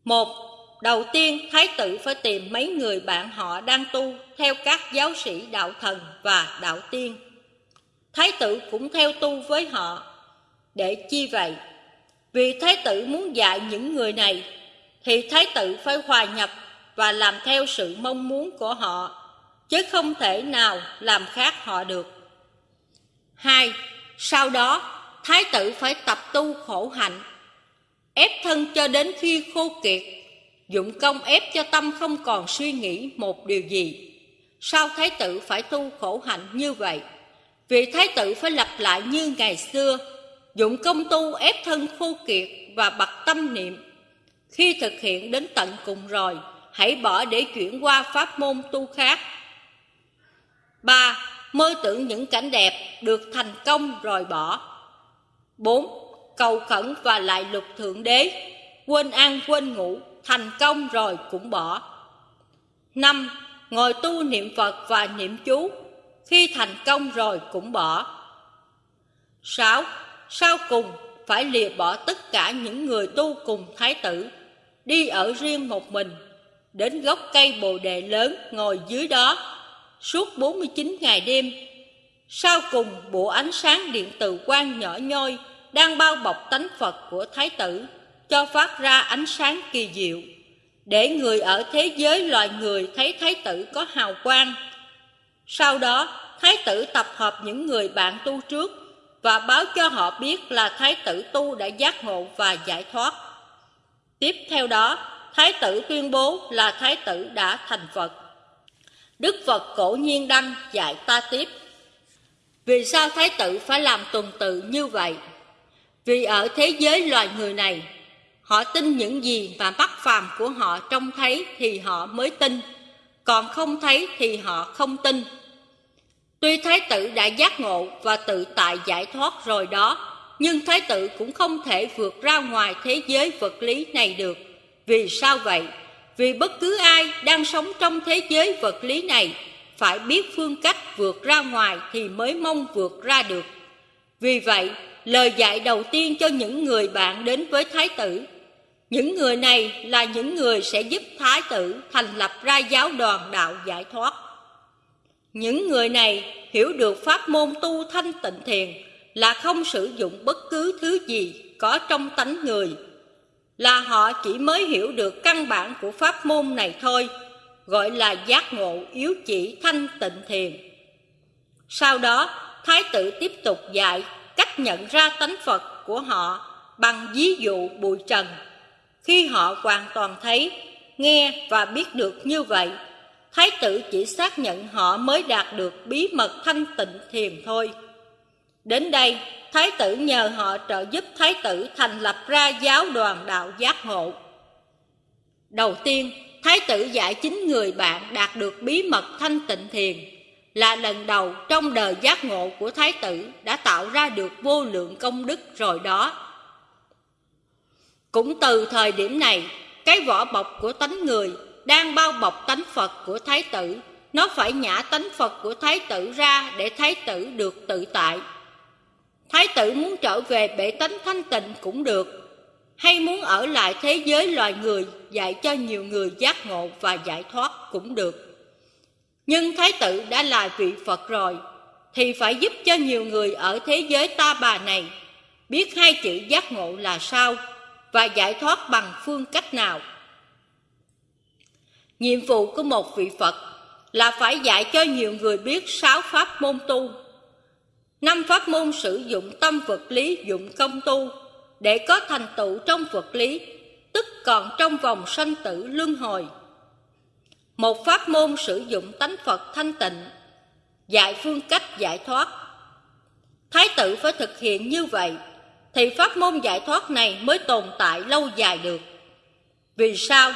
Một, đầu tiên Thái tử phải tìm mấy người bạn họ đang tu theo các giáo sĩ đạo thần và đạo tiên. Thái tử cũng theo tu với họ. Để chi vậy? Vì Thái tử muốn dạy những người này, thì Thái tử phải hòa nhập và làm theo sự mong muốn của họ, chứ không thể nào làm khác họ được. Hai, sau đó, thái tử phải tập tu khổ hạnh, ép thân cho đến khi khô kiệt, dụng công ép cho tâm không còn suy nghĩ một điều gì. Sao thái tử phải tu khổ hạnh như vậy? Vì thái tử phải lặp lại như ngày xưa, dụng công tu ép thân khô kiệt và bật tâm niệm. Khi thực hiện đến tận cùng rồi, hãy bỏ để chuyển qua pháp môn tu khác. 3. Mơ tưởng những cảnh đẹp được thành công rồi bỏ. 4. Cầu khẩn và lại lục thượng đế, quên ăn quên ngủ, thành công rồi cũng bỏ. 5. Ngồi tu niệm Phật và niệm chú, khi thành công rồi cũng bỏ. 6. Sau cùng phải lìa bỏ tất cả những người tu cùng thái tử, đi ở riêng một mình đến gốc cây bồ đề lớn ngồi dưới đó suốt 49 ngày đêm. Sau cùng bộ ánh sáng điện từ quang nhỏ nhoi đang bao bọc tánh Phật của Thái tử cho phát ra ánh sáng kỳ diệu để người ở thế giới loài người thấy Thái tử có hào quang. Sau đó, Thái tử tập hợp những người bạn tu trước và báo cho họ biết là Thái tử tu đã giác ngộ và giải thoát. Tiếp theo đó, Thái tử tuyên bố là Thái tử đã thành Phật. Đức Phật cổ nhiên đăng dạy ta tiếp. Vì sao Thái tử phải làm tuần tự như vậy? Vì ở thế giới loài người này, họ tin những gì mà mắt phàm của họ trông thấy thì họ mới tin, còn không thấy thì họ không tin. Tuy Thái tử đã giác ngộ và tự tại giải thoát rồi đó, nhưng Thái tử cũng không thể vượt ra ngoài thế giới vật lý này được vì sao vậy? Vì bất cứ ai đang sống trong thế giới vật lý này phải biết phương cách vượt ra ngoài thì mới mong vượt ra được. Vì vậy, lời dạy đầu tiên cho những người bạn đến với Thái tử. Những người này là những người sẽ giúp Thái tử thành lập ra giáo đoàn đạo giải thoát. Những người này hiểu được pháp môn tu thanh tịnh thiền là không sử dụng bất cứ thứ gì có trong tánh người là họ chỉ mới hiểu được căn bản của pháp môn này thôi, gọi là giác ngộ yếu chỉ thanh tịnh thiền. Sau đó, Thái tử tiếp tục dạy cách nhận ra tánh Phật của họ bằng ví dụ bụi trần. Khi họ hoàn toàn thấy, nghe và biết được như vậy, Thái tử chỉ xác nhận họ mới đạt được bí mật thanh tịnh thiền thôi. Đến đây, Thái tử nhờ họ trợ giúp Thái tử thành lập ra giáo đoàn đạo giác hộ Đầu tiên, Thái tử dạy chính người bạn đạt được bí mật thanh tịnh thiền là lần đầu trong đời giác ngộ của Thái tử đã tạo ra được vô lượng công đức rồi đó. Cũng từ thời điểm này, cái vỏ bọc của tánh người đang bao bọc tánh Phật của Thái tử, nó phải nhả tánh Phật của Thái tử ra để Thái tử được tự tại. Thái tử muốn trở về bể tánh thanh tịnh cũng được, hay muốn ở lại thế giới loài người dạy cho nhiều người giác ngộ và giải thoát cũng được. Nhưng Thái tử đã là vị Phật rồi, thì phải giúp cho nhiều người ở thế giới ta bà này biết hai chữ giác ngộ là sao và giải thoát bằng phương cách nào. Nhiệm vụ của một vị Phật là phải dạy cho nhiều người biết sáu pháp môn tu. Năm pháp môn sử dụng tâm vật lý dụng công tu để có thành tựu trong vật lý, tức còn trong vòng sanh tử luân hồi. Một pháp môn sử dụng tánh Phật thanh tịnh, dạy phương cách giải thoát. Thái tử phải thực hiện như vậy, thì pháp môn giải thoát này mới tồn tại lâu dài được. Vì sao?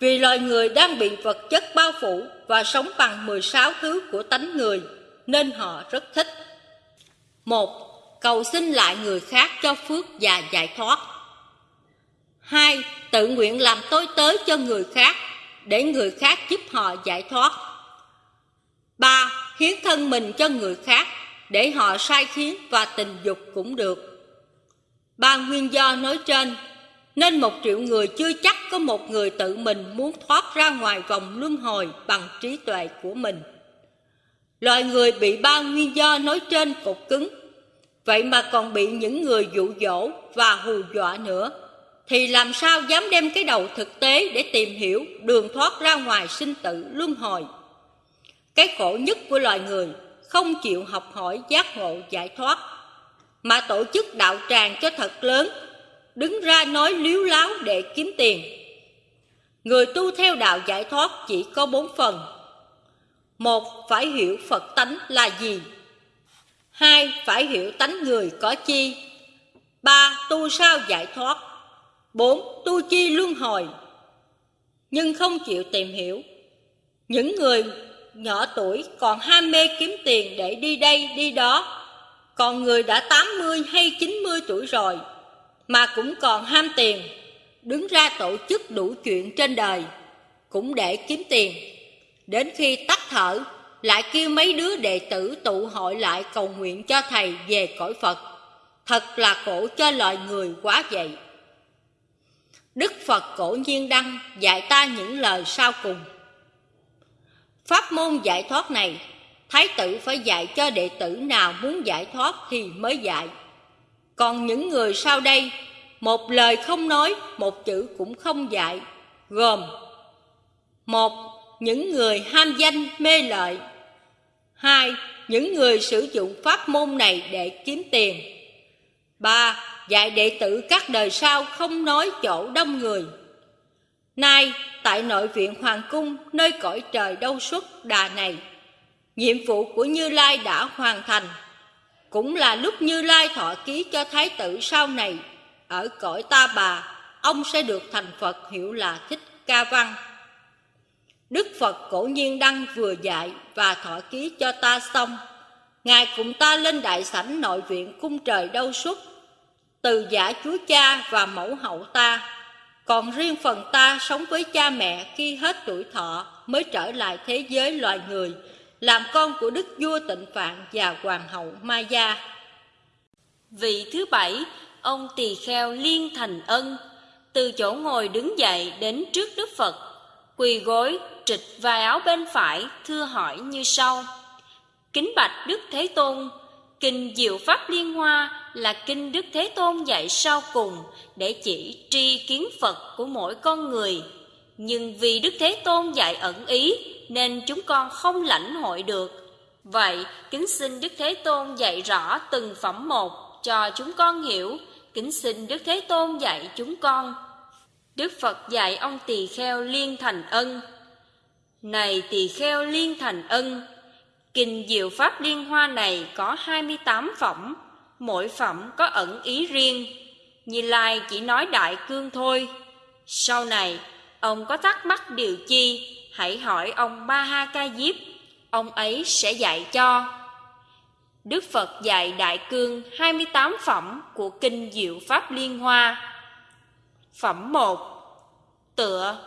Vì loài người đang bị vật chất bao phủ và sống bằng 16 thứ của tánh người, nên họ rất thích. Một, cầu xin lại người khác cho phước và giải thoát. Hai, tự nguyện làm tối tới cho người khác để người khác giúp họ giải thoát. Ba, hiến thân mình cho người khác để họ sai khiến và tình dục cũng được. Ba nguyên do nói trên nên một triệu người chưa chắc có một người tự mình muốn thoát ra ngoài vòng luân hồi bằng trí tuệ của mình. Loài người bị ba nguyên do nói trên cột cứng Vậy mà còn bị những người dụ dỗ và hù dọa nữa thì làm sao dám đem cái đầu thực tế để tìm hiểu đường thoát ra ngoài sinh tử luân hồi Cái khổ nhất của loài người không chịu học hỏi giác ngộ giải thoát Mà tổ chức đạo tràng cho thật lớn Đứng ra nói liếu láo để kiếm tiền Người tu theo đạo giải thoát chỉ có bốn phần Một, phải hiểu Phật tánh là gì Hai, phải hiểu tánh người có chi. Ba, tu sao giải thoát. Bốn, tu chi luân hồi. Nhưng không chịu tìm hiểu. Những người nhỏ tuổi còn ham mê kiếm tiền để đi đây đi đó. Còn người đã 80 hay 90 tuổi rồi mà cũng còn ham tiền, đứng ra tổ chức đủ chuyện trên đời cũng để kiếm tiền. Đến khi tắt thở lại kêu mấy đứa đệ tử tụ hội lại cầu nguyện cho thầy về cõi Phật. Thật là khổ cho loài người quá vậy. Đức Phật cổ nhiên đăng dạy ta những lời sau cùng. Pháp môn giải thoát này, Thái tử phải dạy cho đệ tử nào muốn giải thoát thì mới dạy. Còn những người sau đây, một lời không nói, một chữ cũng không dạy, gồm một Những người ham danh mê lợi Hai, những người sử dụng pháp môn này để kiếm tiền. Ba, dạy đệ tử các đời sau không nói chỗ đông người. Nay, tại nội viện Hoàng Cung, nơi cõi trời đâu xuất đà này, nhiệm vụ của Như Lai đã hoàn thành. Cũng là lúc Như Lai thọ ký cho Thái tử sau này, ở cõi ta bà, ông sẽ được thành Phật hiệu là Thích Ca Văn. Đức Phật cổ nhiên đăng vừa dạy và thọ ký cho ta xong. Ngài cùng ta lên đại sảnh nội viện cung trời đâu xuất, từ giả chúa cha và mẫu hậu ta. Còn riêng phần ta sống với cha mẹ khi hết tuổi thọ mới trở lại thế giới loài người, làm con của đức vua tịnh phạn và hoàng hậu Maya. Vị thứ bảy, ông tỳ kheo liên thành ân, từ chỗ ngồi đứng dậy đến trước Đức Phật, quỳ gối trịch vai áo bên phải thưa hỏi như sau kính bạch đức thế tôn kinh diệu pháp liên hoa là kinh đức thế tôn dạy sau cùng để chỉ tri kiến phật của mỗi con người. Nhưng vì đức thế tôn dạy ẩn ý nên chúng con không lãnh hội được. Vậy kính xin đức thế tôn dạy rõ từng phẩm một cho chúng con hiểu. Kính xin đức thế tôn dạy chúng con. Đức phật dạy ông tỳ kheo liên thành ân. Này tỳ kheo liên thành ân, Kinh Diệu Pháp Liên Hoa này có 28 phẩm, mỗi phẩm có ẩn ý riêng. Như Lai chỉ nói đại cương thôi. Sau này, ông có thắc mắc điều chi, hãy hỏi ông Ba Ha Ca Diếp, ông ấy sẽ dạy cho. Đức Phật dạy Đại Cương 28 phẩm của Kinh Diệu Pháp Liên Hoa. Phẩm 1 Tựa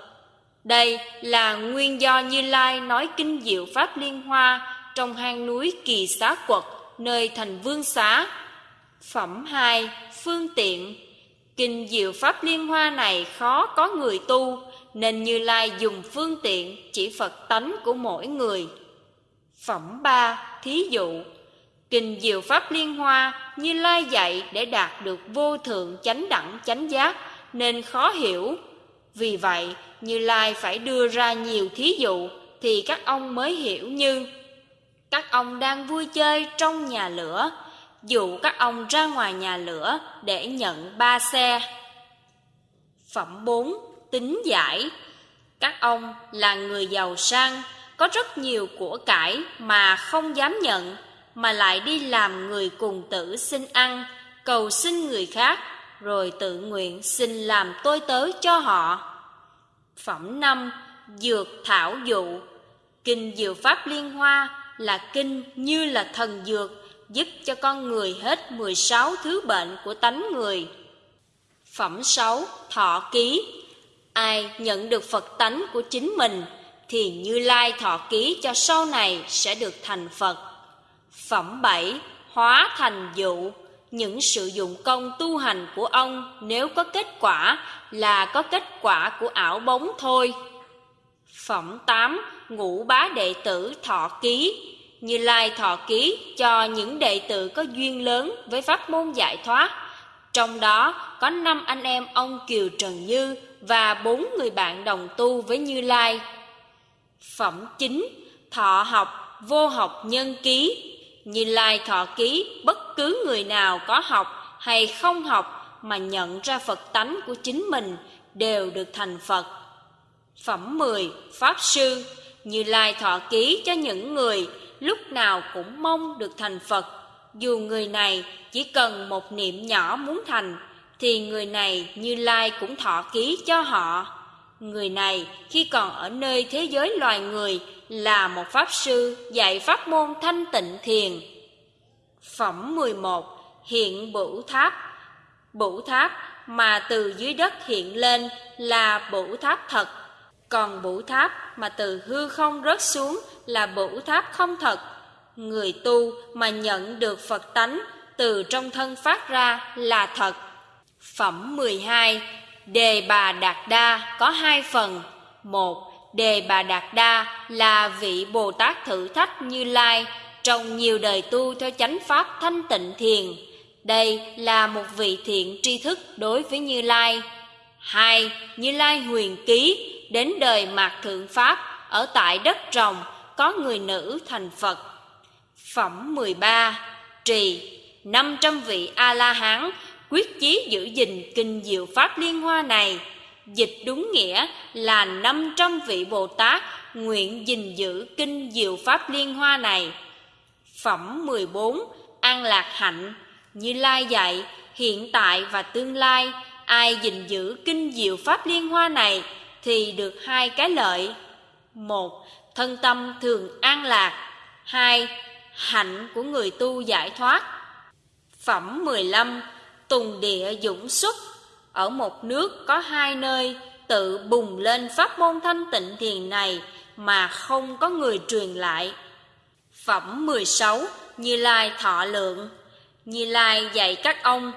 Đây là nguyên do Như Lai nói kinh diệu Pháp Liên Hoa trong hang núi Kỳ Xá Quật, nơi thành Vương Xá. Phẩm 2 Phương tiện. Kinh diệu Pháp Liên Hoa này khó có người tu, nên Như Lai dùng phương tiện chỉ Phật tánh của mỗi người. Phẩm 3 Thí dụ. Kinh Diệu Pháp Liên Hoa Như Lai dạy để đạt được vô thượng chánh đẳng chánh giác Nên khó hiểu. Vì vậy Như Lai phải đưa ra nhiều thí dụ Thì các ông mới hiểu như Các ông đang vui chơi trong nhà lửa Dụ các ông ra ngoài nhà lửa để nhận ba xe. Phẩm 4 Tính giải. Các ông là người giàu sang Có rất nhiều của cải mà không dám nhận mà lại đi làm người cùng tử xin ăn, cầu xin người khác, rồi tự nguyện xin làm tôi tớ cho họ. Phẩm năm Dược thảo dụ. Kinh Diệu Pháp Liên Hoa là kinh như là thần dược, giúp cho con người hết 16 thứ bệnh của tánh người. Phẩm 6 Thọ ký Ai nhận được Phật tánh của chính mình thì Như Lai thọ ký cho sau này sẽ được thành Phật. Phẩm 7 Hóa thành dụ Những sự dụng công tu hành của ông Nếu có kết quả Là có kết quả của ảo bóng thôi Phẩm 8 Ngũ bá đệ tử thọ ký như Lai thọ ký cho những đệ tử có duyên lớn với pháp môn giải thoát. Trong đó, có năm anh em ông Kiều Trần Như Và bốn người bạn đồng tu với Như Lai. Phẩm chính, Thọ học, vô học nhân ký. Như Lai thọ ký, bất cứ người nào có học hay không học mà nhận ra Phật tánh của chính mình đều được thành Phật. Phẩm 10 Pháp Sư. Như Lai thọ ký cho những người lúc nào cũng mong được thành Phật. Dù người này chỉ cần một niệm nhỏ muốn thành, thì người này Như Lai cũng thọ ký cho họ. Người này khi còn ở nơi thế giới loài người là một pháp sư dạy pháp môn thanh tịnh thiền. Phẩm 11 Hiện bửu tháp Bửu tháp mà từ dưới đất hiện lên là bửu tháp thật Còn bửu tháp mà từ hư không rớt xuống là bửu tháp không thật Người tu mà nhận được Phật tánh từ trong thân phát ra là thật Phẩm 12 Đề Bà Đạt Đa có hai phần một Đề Bà Đạt Đa là vị Bồ Tát thử thách Như Lai trong nhiều đời tu theo chánh pháp thanh tịnh thiền. Đây là một vị thiện tri thức đối với Như Lai. Hai, Như Lai huyền ký đến đời mạt thượng pháp ở tại đất rồng có người nữ thành Phật. Phẩm 13 Trì 500 vị A-la-hán quyết chí giữ gìn kinh diệu pháp liên hoa này. Dịch đúng nghĩa là 500 vị Bồ Tát nguyện gìn giữ kinh diệu pháp liên hoa này. Phẩm 14 An lạc hạnh. Như Lai dạy, Hiện tại và tương lai, Ai gìn giữ kinh diệu pháp liên hoa này Thì được hai cái lợi. Một Thân tâm thường an lạc. Hai Hạnh của người tu giải thoát. Phẩm 15 Tùng địa dũng xuất. Ở một nước có hai nơi Tự bùng lên pháp môn thanh tịnh thiền này Mà không có người truyền lại. Phẩm 16 Như Lai thọ lượng. Như Lai dạy các ông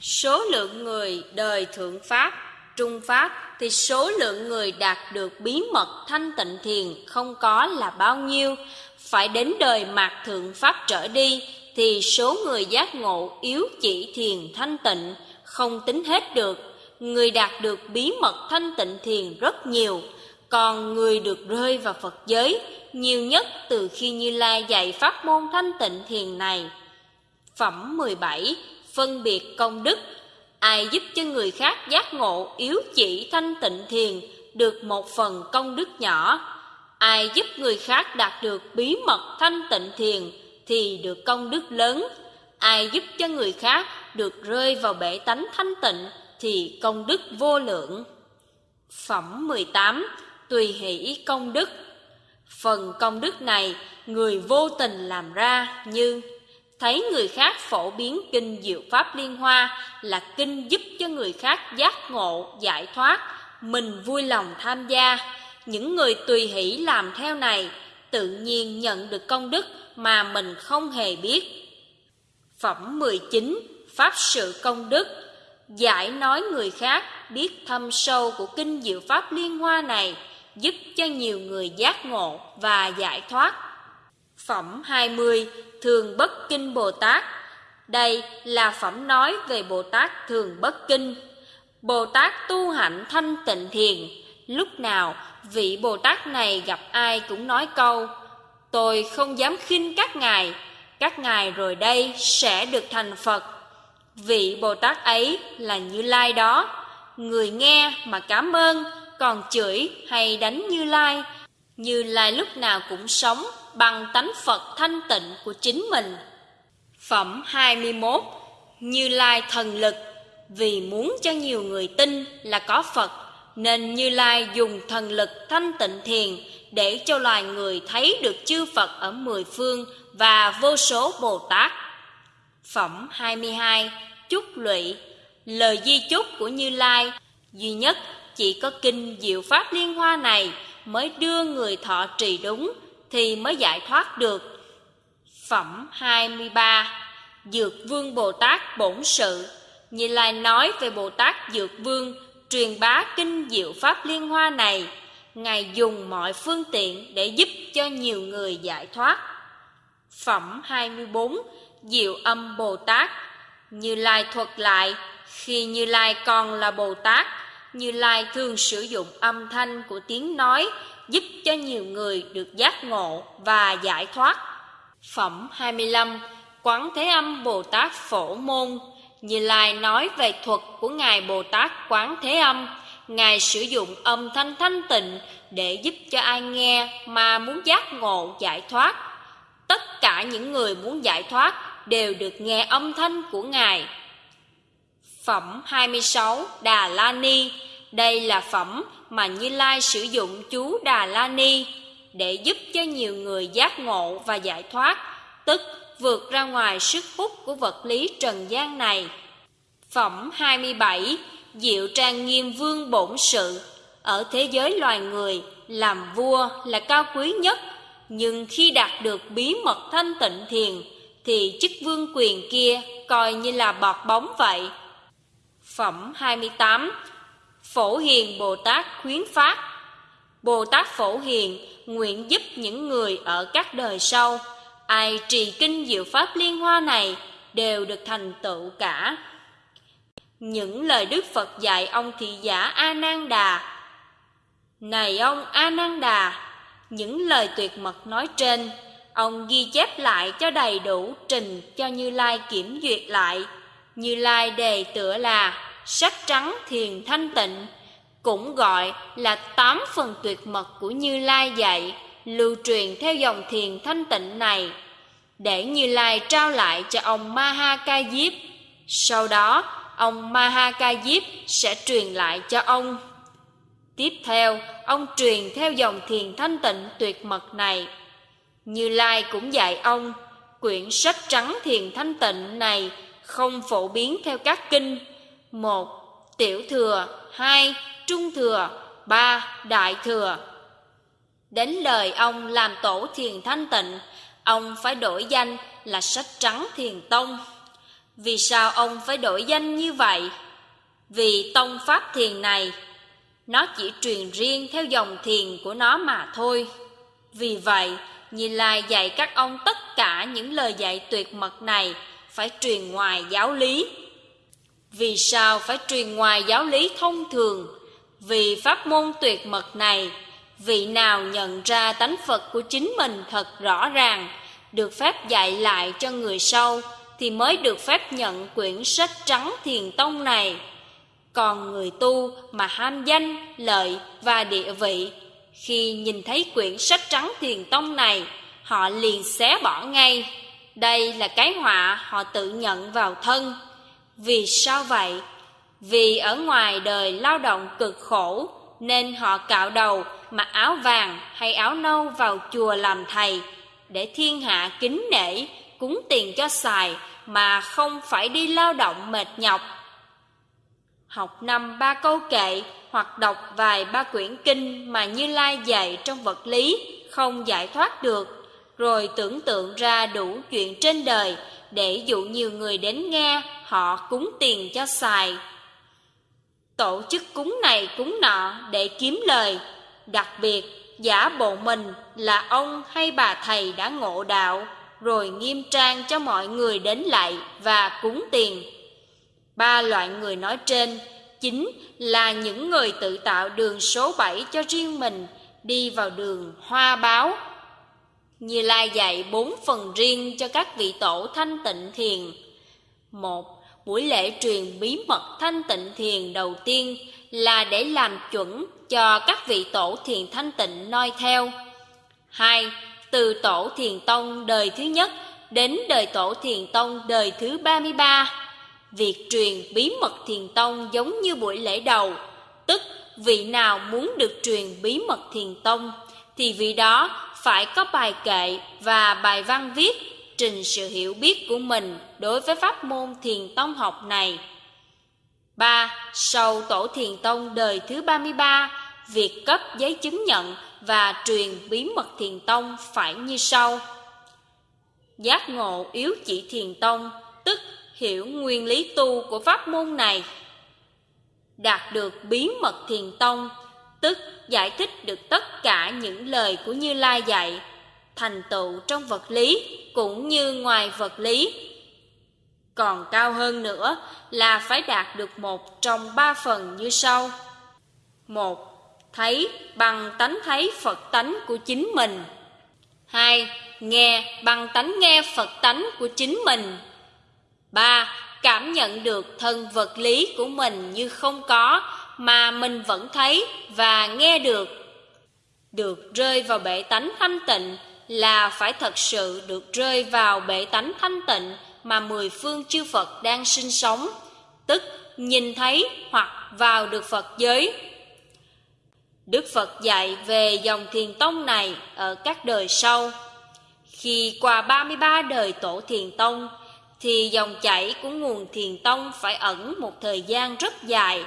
Số lượng người đời thượng Pháp, Trung Pháp thì số lượng người đạt được bí mật thanh tịnh thiền không có là bao nhiêu Phải đến đời mạt thượng Pháp trở đi, Thì số người giác ngộ yếu chỉ thiền thanh tịnh Không tính hết được Người đạt được bí mật thanh tịnh thiền rất nhiều, còn người được rơi vào Phật giới nhiều nhất từ khi Như Lai dạy pháp môn thanh tịnh thiền này. Phẩm 17 Phân biệt công đức Ai giúp cho người khác giác ngộ yếu chỉ thanh tịnh thiền được một phần công đức nhỏ. Ai giúp người khác đạt được bí mật thanh tịnh thiền thì được công đức lớn. Ai giúp cho người khác được rơi vào bể tánh thanh tịnh thì công đức vô lượng. Phẩm 18 tùy hỷ công đức. Phần công đức này người vô tình làm ra như thấy người khác phổ biến kinh diệu pháp liên hoa là kinh giúp cho người khác giác ngộ, giải thoát. Mình vui lòng tham gia. Những người tùy hỷ làm theo này tự nhiên nhận được công đức mà mình không hề biết. Phẩm 19 pháp sự công đức. Giải nói người khác biết thâm sâu của kinh diệu pháp liên hoa này giúp cho nhiều người giác ngộ và giải thoát phẩm 20 thường bất kinh Bồ Tát. Đây là phẩm nói về Bồ Tát thường bất kinh. Bồ Tát tu hạnh thanh tịnh thiền, lúc nào vị Bồ Tát này gặp ai cũng nói câu: "Tôi không dám khinh các ngài, các ngài rồi đây sẽ được thành Phật." Vị Bồ Tát ấy là Như Lai đó, người nghe mà cảm ơn, còn chửi hay đánh Như Lai, Như Lai lúc nào cũng sống bằng tánh Phật thanh tịnh của chính mình. Phẩm 21 Như Lai thần lực. Vì muốn cho nhiều người tin là có Phật, Nên Như Lai dùng thần lực thanh tịnh thiền Để cho loài người thấy được chư Phật ở mười phương Và vô số Bồ Tát. Phẩm 22 Chúc lụy. Lời di chúc của Như Lai, Duy nhất chỉ có kinh diệu pháp liên hoa này Mới đưa người thọ trì đúng thì mới giải thoát được. Phẩm 23 Dược Vương Bồ Tát Bổn Sự Như Lai nói về Bồ Tát Dược Vương, truyền bá kinh diệu Pháp Liên Hoa này, Ngài dùng mọi phương tiện để giúp cho nhiều người giải thoát. Phẩm 24 Diệu âm Bồ Tát Như Lai thuật lại, Khi Như Lai còn là Bồ Tát, Như Lai thường sử dụng âm thanh của tiếng nói giúp cho nhiều người được giác ngộ và giải thoát. Phẩm 25 Quán Thế Âm Bồ Tát Phổ Môn Như Lai nói về thuật của Ngài Bồ Tát Quán Thế Âm, Ngài sử dụng âm thanh thanh tịnh để giúp cho ai nghe mà muốn giác ngộ, giải thoát. Tất cả những người muốn giải thoát đều được nghe âm thanh của Ngài. Phẩm 26 Đà La Ni đây là phẩm mà Như Lai sử dụng chú Đà La Ni để giúp cho nhiều người giác ngộ và giải thoát, tức vượt ra ngoài sức hút của vật lý trần gian này. Phẩm 27 Diệu trang nghiêm vương bổn sự Ở thế giới loài người, làm vua là cao quý nhất, nhưng khi đạt được bí mật thanh tịnh thiền, thì chức vương quyền kia coi như là bọt bóng vậy. Phẩm 28 Phổ Hiền Bồ Tát khuyến phát. Bồ Tát Phổ Hiền nguyện giúp những người ở các đời sau. Ai trì kinh diệu pháp liên hoa này đều được thành tựu cả. Những lời Đức Phật dạy ông thị giả A Nan Đà Này ông A Nan Đà Những lời tuyệt mật nói trên, Ông ghi chép lại cho đầy đủ trình cho Như Lai kiểm duyệt lại. Như Lai đề tựa là sách trắng thiền thanh tịnh cũng gọi là tám phần tuyệt mật của Như Lai dạy lưu truyền theo dòng thiền thanh tịnh này để Như Lai trao lại cho ông Maha Ca Diếp. Sau đó, ông Maha Ca Diếp sẽ truyền lại cho ông. Tiếp theo, ông truyền theo dòng thiền thanh tịnh tuyệt mật này. Như Lai cũng dạy ông, quyển sách trắng thiền thanh tịnh này không phổ biến theo các kinh một Tiểu thừa hai Trung thừa ba Đại thừa. Đến lời ông làm tổ thiền thanh tịnh Ông phải đổi danh là sách trắng thiền tông. Vì sao ông phải đổi danh như vậy? Vì tông pháp thiền này Nó chỉ truyền riêng theo dòng thiền của nó mà thôi. Vì vậy, Như Lai dạy các ông tất cả những lời dạy tuyệt mật này Phải truyền ngoài giáo lý vì sao phải truyền ngoài giáo lý thông thường? Vì pháp môn tuyệt mật này, vị nào nhận ra tánh Phật của chính mình thật rõ ràng, được phép dạy lại cho người sau, thì mới được phép nhận quyển sách trắng thiền tông này. Còn người tu mà ham danh, lợi và địa vị, khi nhìn thấy quyển sách trắng thiền tông này, họ liền xé bỏ ngay. Đây là cái họa họ tự nhận vào thân. Vì sao vậy? Vì ở ngoài đời lao động cực khổ Nên họ cạo đầu mặc áo vàng hay áo nâu vào chùa làm thầy Để thiên hạ kính nể cúng tiền cho xài mà không phải đi lao động mệt nhọc. Học năm ba câu kệ hoặc đọc vài ba quyển kinh mà Như Lai dạy trong vật lý không giải thoát được, rồi tưởng tượng ra đủ chuyện trên đời để dụ nhiều người đến nghe họ cúng tiền cho xài. Tổ chức cúng này cúng nọ để kiếm lời, đặc biệt giả bộ mình là ông hay bà thầy đã ngộ đạo, rồi nghiêm trang cho mọi người đến lại và cúng tiền. Ba loại người nói trên chính là những người tự tạo đường số 7 cho riêng mình đi vào đường hoa báo. Như Lai dạy bốn phần riêng cho các vị tổ thanh tịnh thiền. Một, buổi lễ truyền bí mật thanh tịnh thiền đầu tiên là để làm chuẩn cho các vị tổ thiền thanh tịnh noi theo. Hai, từ tổ thiền tông đời thứ nhất đến đời tổ thiền tông đời thứ 33 Việc truyền bí mật thiền tông giống như buổi lễ đầu, tức vị nào muốn được truyền bí mật thiền tông thì vị đó phải có bài kệ và bài văn viết trình sự hiểu biết của mình đối với pháp môn thiền tông học này. 3. Sau tổ thiền tông đời thứ 33, việc cấp giấy chứng nhận và truyền bí mật thiền tông phải như sau. Giác ngộ yếu chỉ thiền tông, tức hiểu nguyên lý tu của pháp môn này. Đạt được bí mật thiền tông, tức giải thích được tất cả những lời của Như Lai dạy, thành tựu trong vật lý cũng như ngoài vật lý. Còn cao hơn nữa là phải đạt được một trong ba phần như sau. Một, thấy bằng tánh thấy Phật tánh của chính mình. Hai, nghe bằng tánh nghe Phật tánh của chính mình. Ba, cảm nhận được thân vật lý của mình như không có mà mình vẫn thấy và nghe được. Được rơi vào bể tánh thanh tịnh là phải thật sự được rơi vào bể tánh thanh tịnh mà mười phương chư Phật đang sinh sống, tức nhìn thấy hoặc vào được Phật giới. Đức Phật dạy về dòng thiền tông này ở các đời sau. Khi qua 33 đời tổ thiền tông, thì dòng chảy của nguồn thiền tông phải ẩn một thời gian rất dài,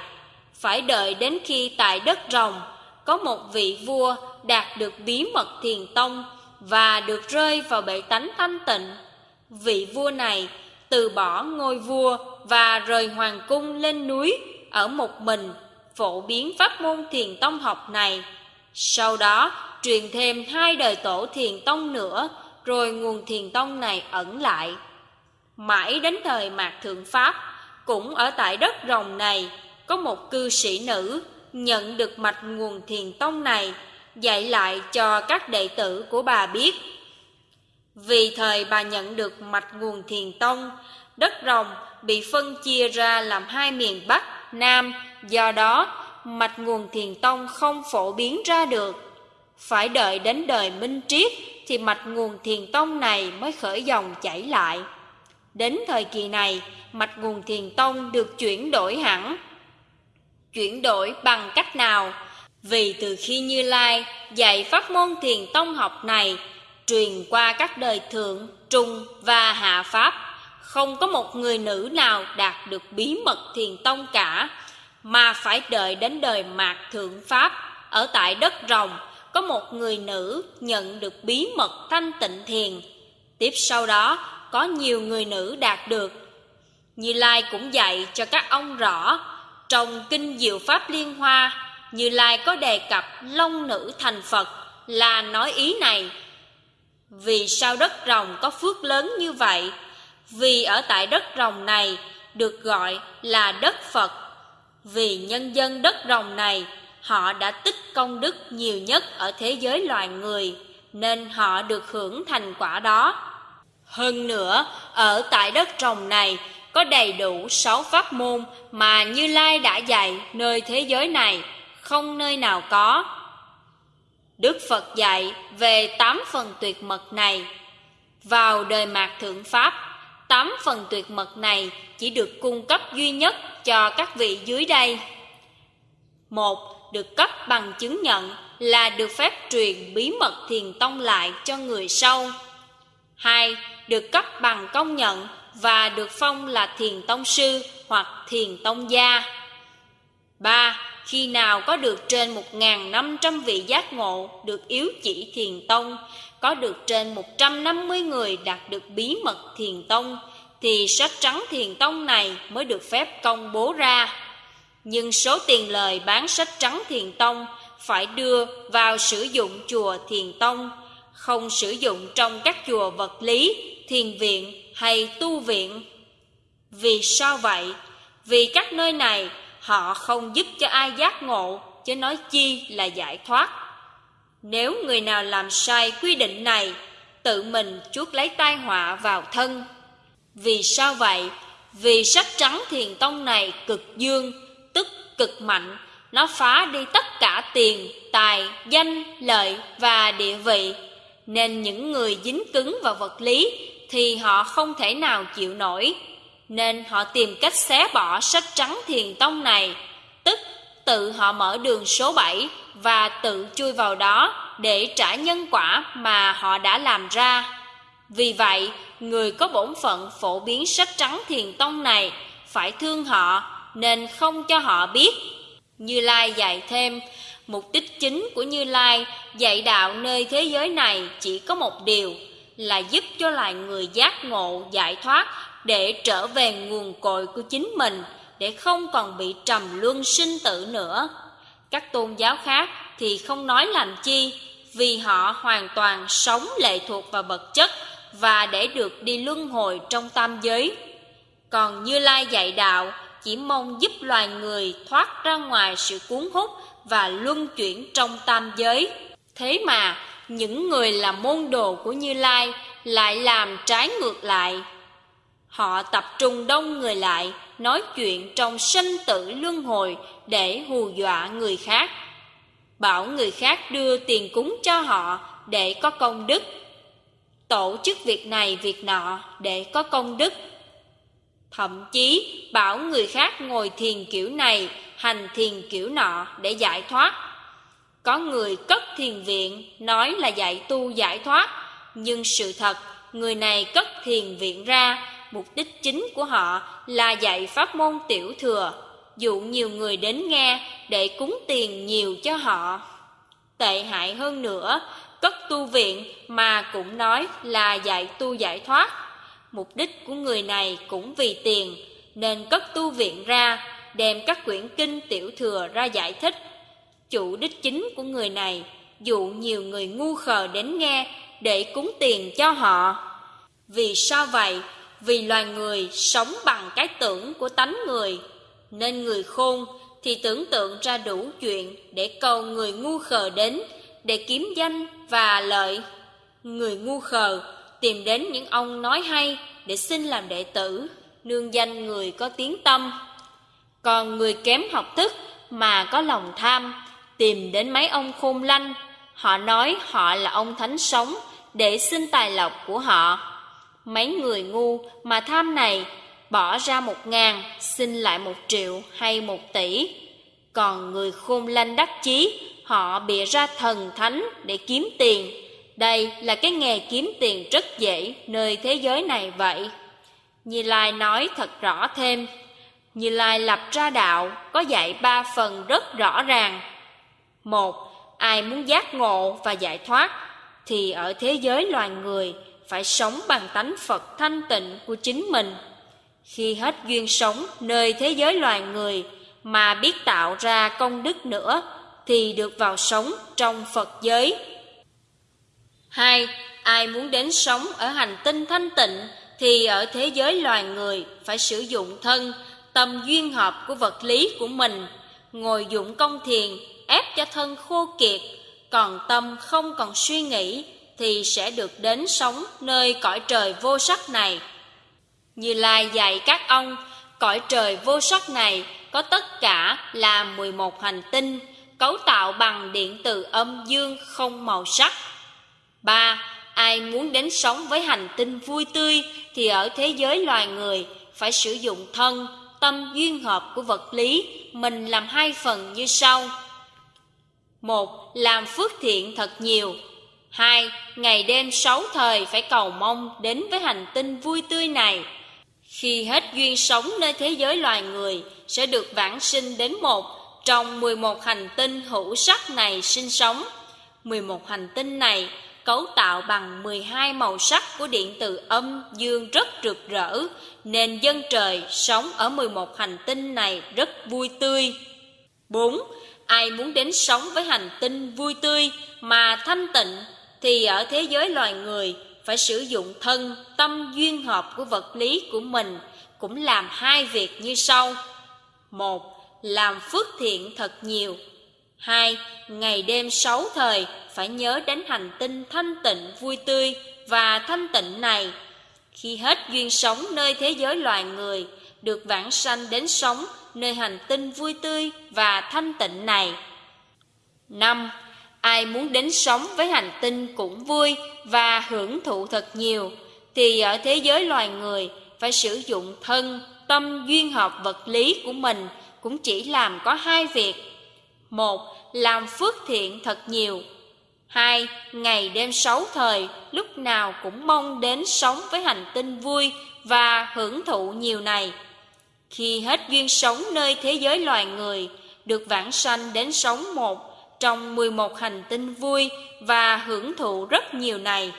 phải đợi đến khi tại đất rồng có một vị vua đạt được bí mật thiền tông và được rơi vào bể tánh thanh tịnh. Vị vua này từ bỏ ngôi vua và rời hoàng cung lên núi ở một mình phổ biến pháp môn thiền tông học này. Sau đó truyền thêm hai đời tổ thiền tông nữa rồi nguồn thiền tông này ẩn lại. Mãi đến thời Mạc Thượng Pháp, cũng ở tại đất rồng này, có một cư sĩ nữ nhận được mạch nguồn thiền tông này, dạy lại cho các đệ tử của bà biết. Vì thời bà nhận được mạch nguồn thiền tông, đất rồng bị phân chia ra làm hai miền Bắc, Nam, do đó mạch nguồn thiền tông không phổ biến ra được. Phải đợi đến đời Minh Triết thì mạch nguồn thiền tông này mới khởi dòng chảy lại. Đến thời kỳ này, mạch nguồn thiền tông được chuyển đổi hẳn. Chuyển đổi bằng cách nào? Vì từ khi Như Lai dạy pháp môn thiền tông học này, truyền qua các đời thượng, trung và hạ pháp, không có một người nữ nào đạt được bí mật thiền tông cả, mà phải đợi đến đời mạt thượng pháp ở tại đất rồng có một người nữ nhận được bí mật thanh tịnh thiền. Tiếp sau đó có nhiều người nữ đạt được. Như Lai cũng dạy cho các ông rõ, trong Kinh Diệu Pháp Liên Hoa, Như Lai có đề cập long nữ thành Phật là nói ý này. Vì sao đất rồng có phước lớn như vậy? Vì ở tại đất rồng này được gọi là đất Phật. Vì nhân dân đất rồng này, họ đã tích công đức nhiều nhất ở thế giới loài người, nên họ được hưởng thành quả đó. Hơn nữa, ở tại đất trồng này có đầy đủ sáu pháp môn mà Như Lai đã dạy nơi thế giới này, không nơi nào có. Đức Phật dạy về tám phần tuyệt mật này. Vào đời mạt thượng Pháp, tám phần tuyệt mật này chỉ được cung cấp duy nhất cho các vị dưới đây. Một, được cấp bằng chứng nhận là được phép truyền bí mật thiền tông lại cho người sau. Hai, được cấp bằng công nhận và được phong là thiền tông sư hoặc thiền tông gia. 3. Khi nào có được trên 1.500 vị giác ngộ được yếu chỉ thiền tông, có được trên 150 người đạt được bí mật thiền tông, thì sách trắng thiền tông này mới được phép công bố ra. Nhưng số tiền lời bán sách trắng thiền tông phải đưa vào sử dụng chùa thiền tông, không sử dụng trong các chùa vật lý, thiền viện hay tu viện. Vì sao vậy? Vì các nơi này họ không giúp cho ai giác ngộ, chứ nói chi là giải thoát. Nếu người nào làm sai quy định này, tự mình chuốc lấy tai họa vào thân. Vì sao vậy? Vì sách trắng thiền tông này cực dương, tức cực mạnh, nó phá đi tất cả tiền, tài, danh, lợi và địa vị. Nên những người dính cứng vào vật lý thì họ không thể nào chịu nổi. Nên họ tìm cách xé bỏ sách trắng thiền tông này, tức tự họ mở đường số 7 và tự chui vào đó để trả nhân quả mà họ đã làm ra. Vì vậy, người có bổn phận phổ biến sách trắng thiền tông này phải thương họ nên không cho họ biết. Như Lai dạy thêm, mục đích chính của Như Lai dạy đạo nơi thế giới này chỉ có một điều là giúp cho loài người giác ngộ, giải thoát để trở về nguồn cội của chính mình, để không còn bị trầm luân sinh tử nữa. Các tôn giáo khác thì không nói làm chi, vì họ hoàn toàn sống lệ thuộc vào vật chất và để được đi luân hồi trong tam giới. Còn Như Lai dạy đạo, chỉ mong giúp loài người thoát ra ngoài sự cuốn hút và luân chuyển trong tam giới. Thế mà những người làm môn đồ của Như Lai lại làm trái ngược lại. Họ tập trung đông người lại, nói chuyện trong sinh tử luân hồi để hù dọa người khác. Bảo người khác đưa tiền cúng cho họ để có công đức. Tổ chức việc này việc nọ để có công đức. Thậm chí bảo người khác ngồi thiền kiểu này, hành thiền kiểu nọ để giải thoát. Có người cất thiền viện nói là dạy tu giải thoát, nhưng sự thật người này cất thiền viện ra, mục đích chính của họ là dạy pháp môn tiểu thừa, dụ nhiều người đến nghe để cúng tiền nhiều cho họ. Tệ hại hơn nữa, cất tu viện mà cũng nói là dạy tu giải thoát. Mục đích của người này cũng vì tiền, nên cất tu viện ra, đem các quyển kinh tiểu thừa ra giải thích. Chủ đích chính của người này dụ nhiều người ngu khờ đến nghe để cúng tiền cho họ. Vì sao vậy? Vì loài người sống bằng cái tưởng của tánh người, nên người khôn thì tưởng tượng ra đủ chuyện để cầu người ngu khờ đến, để kiếm danh và lợi. Người ngu khờ tìm đến những ông nói hay để xin làm đệ tử, nương danh người có tiếng tâm. Còn người kém học thức mà có lòng tham, tìm đến mấy ông khôn lanh, họ nói họ là ông thánh sống để xin tài lộc của họ. Mấy người ngu mà tham này bỏ ra một ngàn, xin lại một triệu hay một tỷ. Còn người khôn lanh đắc chí, họ bịa ra thần thánh để kiếm tiền. Đây là cái nghề kiếm tiền rất dễ nơi thế giới này vậy. Như Lai nói thật rõ thêm, Như Lai lập ra đạo có dạy ba phần rất rõ ràng. Một, ai muốn giác ngộ và giải thoát thì ở thế giới loài người phải sống bằng tánh Phật thanh tịnh của chính mình. Khi hết duyên sống nơi thế giới loài người mà biết tạo ra công đức nữa thì được vào sống trong Phật giới. Hai, ai muốn đến sống ở hành tinh thanh tịnh thì ở thế giới loài người phải sử dụng thân, tâm duyên hợp của vật lý của mình, ngồi dụng công thiền ép cho thân khô kiệt, còn tâm không còn suy nghĩ thì sẽ được đến sống nơi cõi trời vô sắc này. Như Lai dạy các ông, cõi trời vô sắc này có tất cả là 11 hành tinh, cấu tạo bằng điện từ âm dương không màu sắc. ba Ai muốn đến sống với hành tinh vui tươi thì ở thế giới loài người phải sử dụng thân, tâm duyên hợp của vật lý, mình làm hai phần như sau. Một, làm phước thiện thật nhiều. Hai, ngày đêm sáu thời phải cầu mong đến với hành tinh vui tươi này. Khi hết duyên sống nơi thế giới loài người, sẽ được vãng sinh đến một trong 11 hành tinh hữu sắc này sinh sống. 11 hành tinh này cấu tạo bằng 12 màu sắc của điện từ âm dương rất rực rỡ, nên dân trời sống ở 11 hành tinh này rất vui tươi. 4. Ai muốn đến sống với hành tinh vui tươi mà thanh tịnh thì ở thế giới loài người phải sử dụng thân, tâm duyên hợp của vật lý của mình cũng làm hai việc như sau. Một, làm phước thiện thật nhiều. Hai, ngày đêm sáu thời phải nhớ đến hành tinh thanh tịnh vui tươi và thanh tịnh này. Khi hết duyên sống nơi thế giới loài người, được vãng sanh đến sống nơi hành tinh vui tươi và thanh tịnh này. năm Ai muốn đến sống với hành tinh cũng vui và hưởng thụ thật nhiều, thì ở thế giới loài người phải sử dụng thân, tâm duyên hợp vật lý của mình cũng chỉ làm có hai việc. Một, làm phước thiện thật nhiều. Hai, ngày đêm sáu thời, lúc nào cũng mong đến sống với hành tinh vui và hưởng thụ nhiều này. Khi hết duyên sống nơi thế giới loài người, được vãng sanh đến sống một trong 11 hành tinh vui và hưởng thụ rất nhiều này.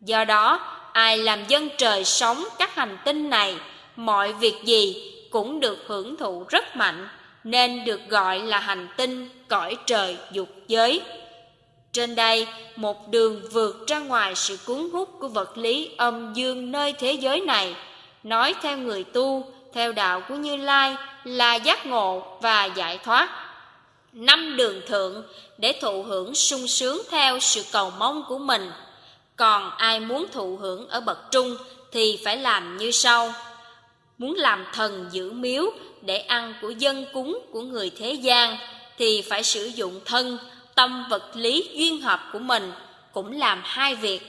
Do đó, ai làm dân trời sống các hành tinh này, mọi việc gì cũng được hưởng thụ rất mạnh, nên được gọi là hành tinh cõi trời dục giới. Trên đây, một đường vượt ra ngoài sự cuốn hút của vật lý âm dương nơi thế giới này, nói theo người tu, theo đạo của Như Lai là giác ngộ và giải thoát năm đường thượng để thụ hưởng sung sướng theo sự cầu mong của mình. Còn ai muốn thụ hưởng ở bậc trung thì phải làm như sau. Muốn làm thần giữ miếu để ăn của dân cúng của người thế gian thì phải sử dụng thân, tâm vật lý duyên hợp của mình cũng làm hai việc.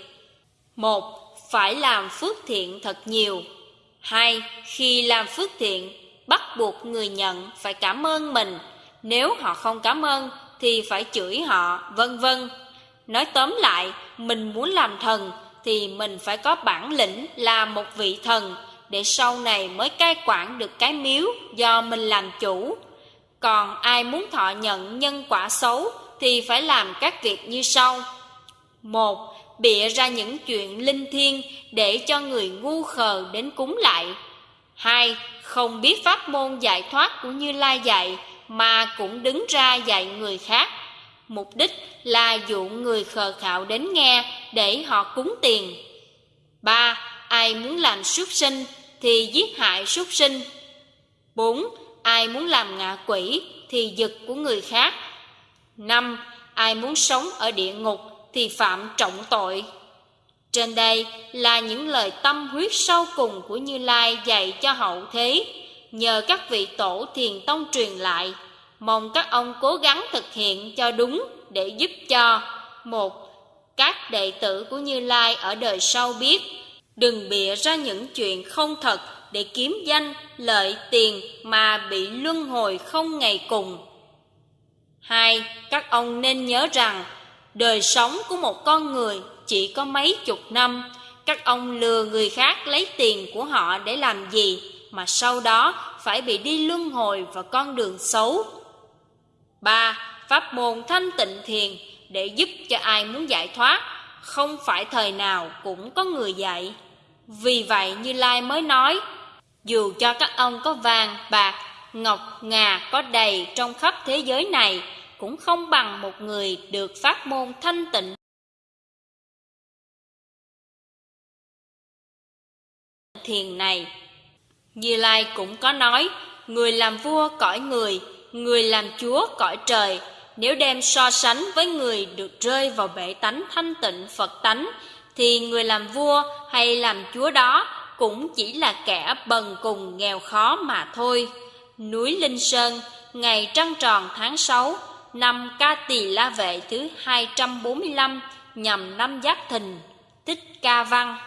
Một, phải làm phước thiện thật nhiều. Hai, khi làm phước thiện, bắt buộc người nhận phải cảm ơn mình nếu họ không cảm ơn thì phải chửi họ, vân vân. Nói tóm lại, mình muốn làm thần thì mình phải có bản lĩnh là một vị thần để sau này mới cai quản được cái miếu do mình làm chủ. Còn ai muốn thọ nhận nhân quả xấu thì phải làm các việc như sau. Một, bịa ra những chuyện linh thiêng để cho người ngu khờ đến cúng lại. Hai, không biết pháp môn giải thoát của Như Lai dạy mà cũng đứng ra dạy người khác. Mục đích là dụ người khờ khạo đến nghe để họ cúng tiền. ba Ai muốn làm súc sinh thì giết hại súc sinh. bốn Ai muốn làm ngạ quỷ thì giật của người khác. năm Ai muốn sống ở địa ngục thì phạm trọng tội. Trên đây là những lời tâm huyết sâu cùng của Như Lai dạy cho hậu thế nhờ các vị tổ thiền tông truyền lại, mong các ông cố gắng thực hiện cho đúng để giúp cho, một, các đệ tử của Như Lai ở đời sau biết, đừng bịa ra những chuyện không thật để kiếm danh, lợi tiền mà bị luân hồi không ngày cùng hai, các ông nên nhớ rằng đời sống của một con người chỉ có mấy chục năm các ông lừa người khác lấy tiền của họ để làm gì mà sau đó phải bị đi luân hồi vào con đường xấu. 3. Pháp môn thanh tịnh thiền để giúp cho ai muốn giải thoát, không phải thời nào cũng có người dạy. Vì vậy Như Lai mới nói, dù cho các ông có vàng, bạc, ngọc, ngà có đầy trong khắp thế giới này, cũng không bằng một người được phát môn thanh tịnh thiền này. Như Lai cũng có nói, người làm vua cõi người, người làm chúa cõi trời, nếu đem so sánh với người được rơi vào bể tánh thanh tịnh Phật tánh, thì người làm vua hay làm chúa đó cũng chỉ là kẻ bần cùng nghèo khó mà thôi. Núi Linh Sơn, ngày trăng tròn tháng 6, năm ca tỳ la vệ thứ 245, nhằm năm giác thìn, tích ca văn.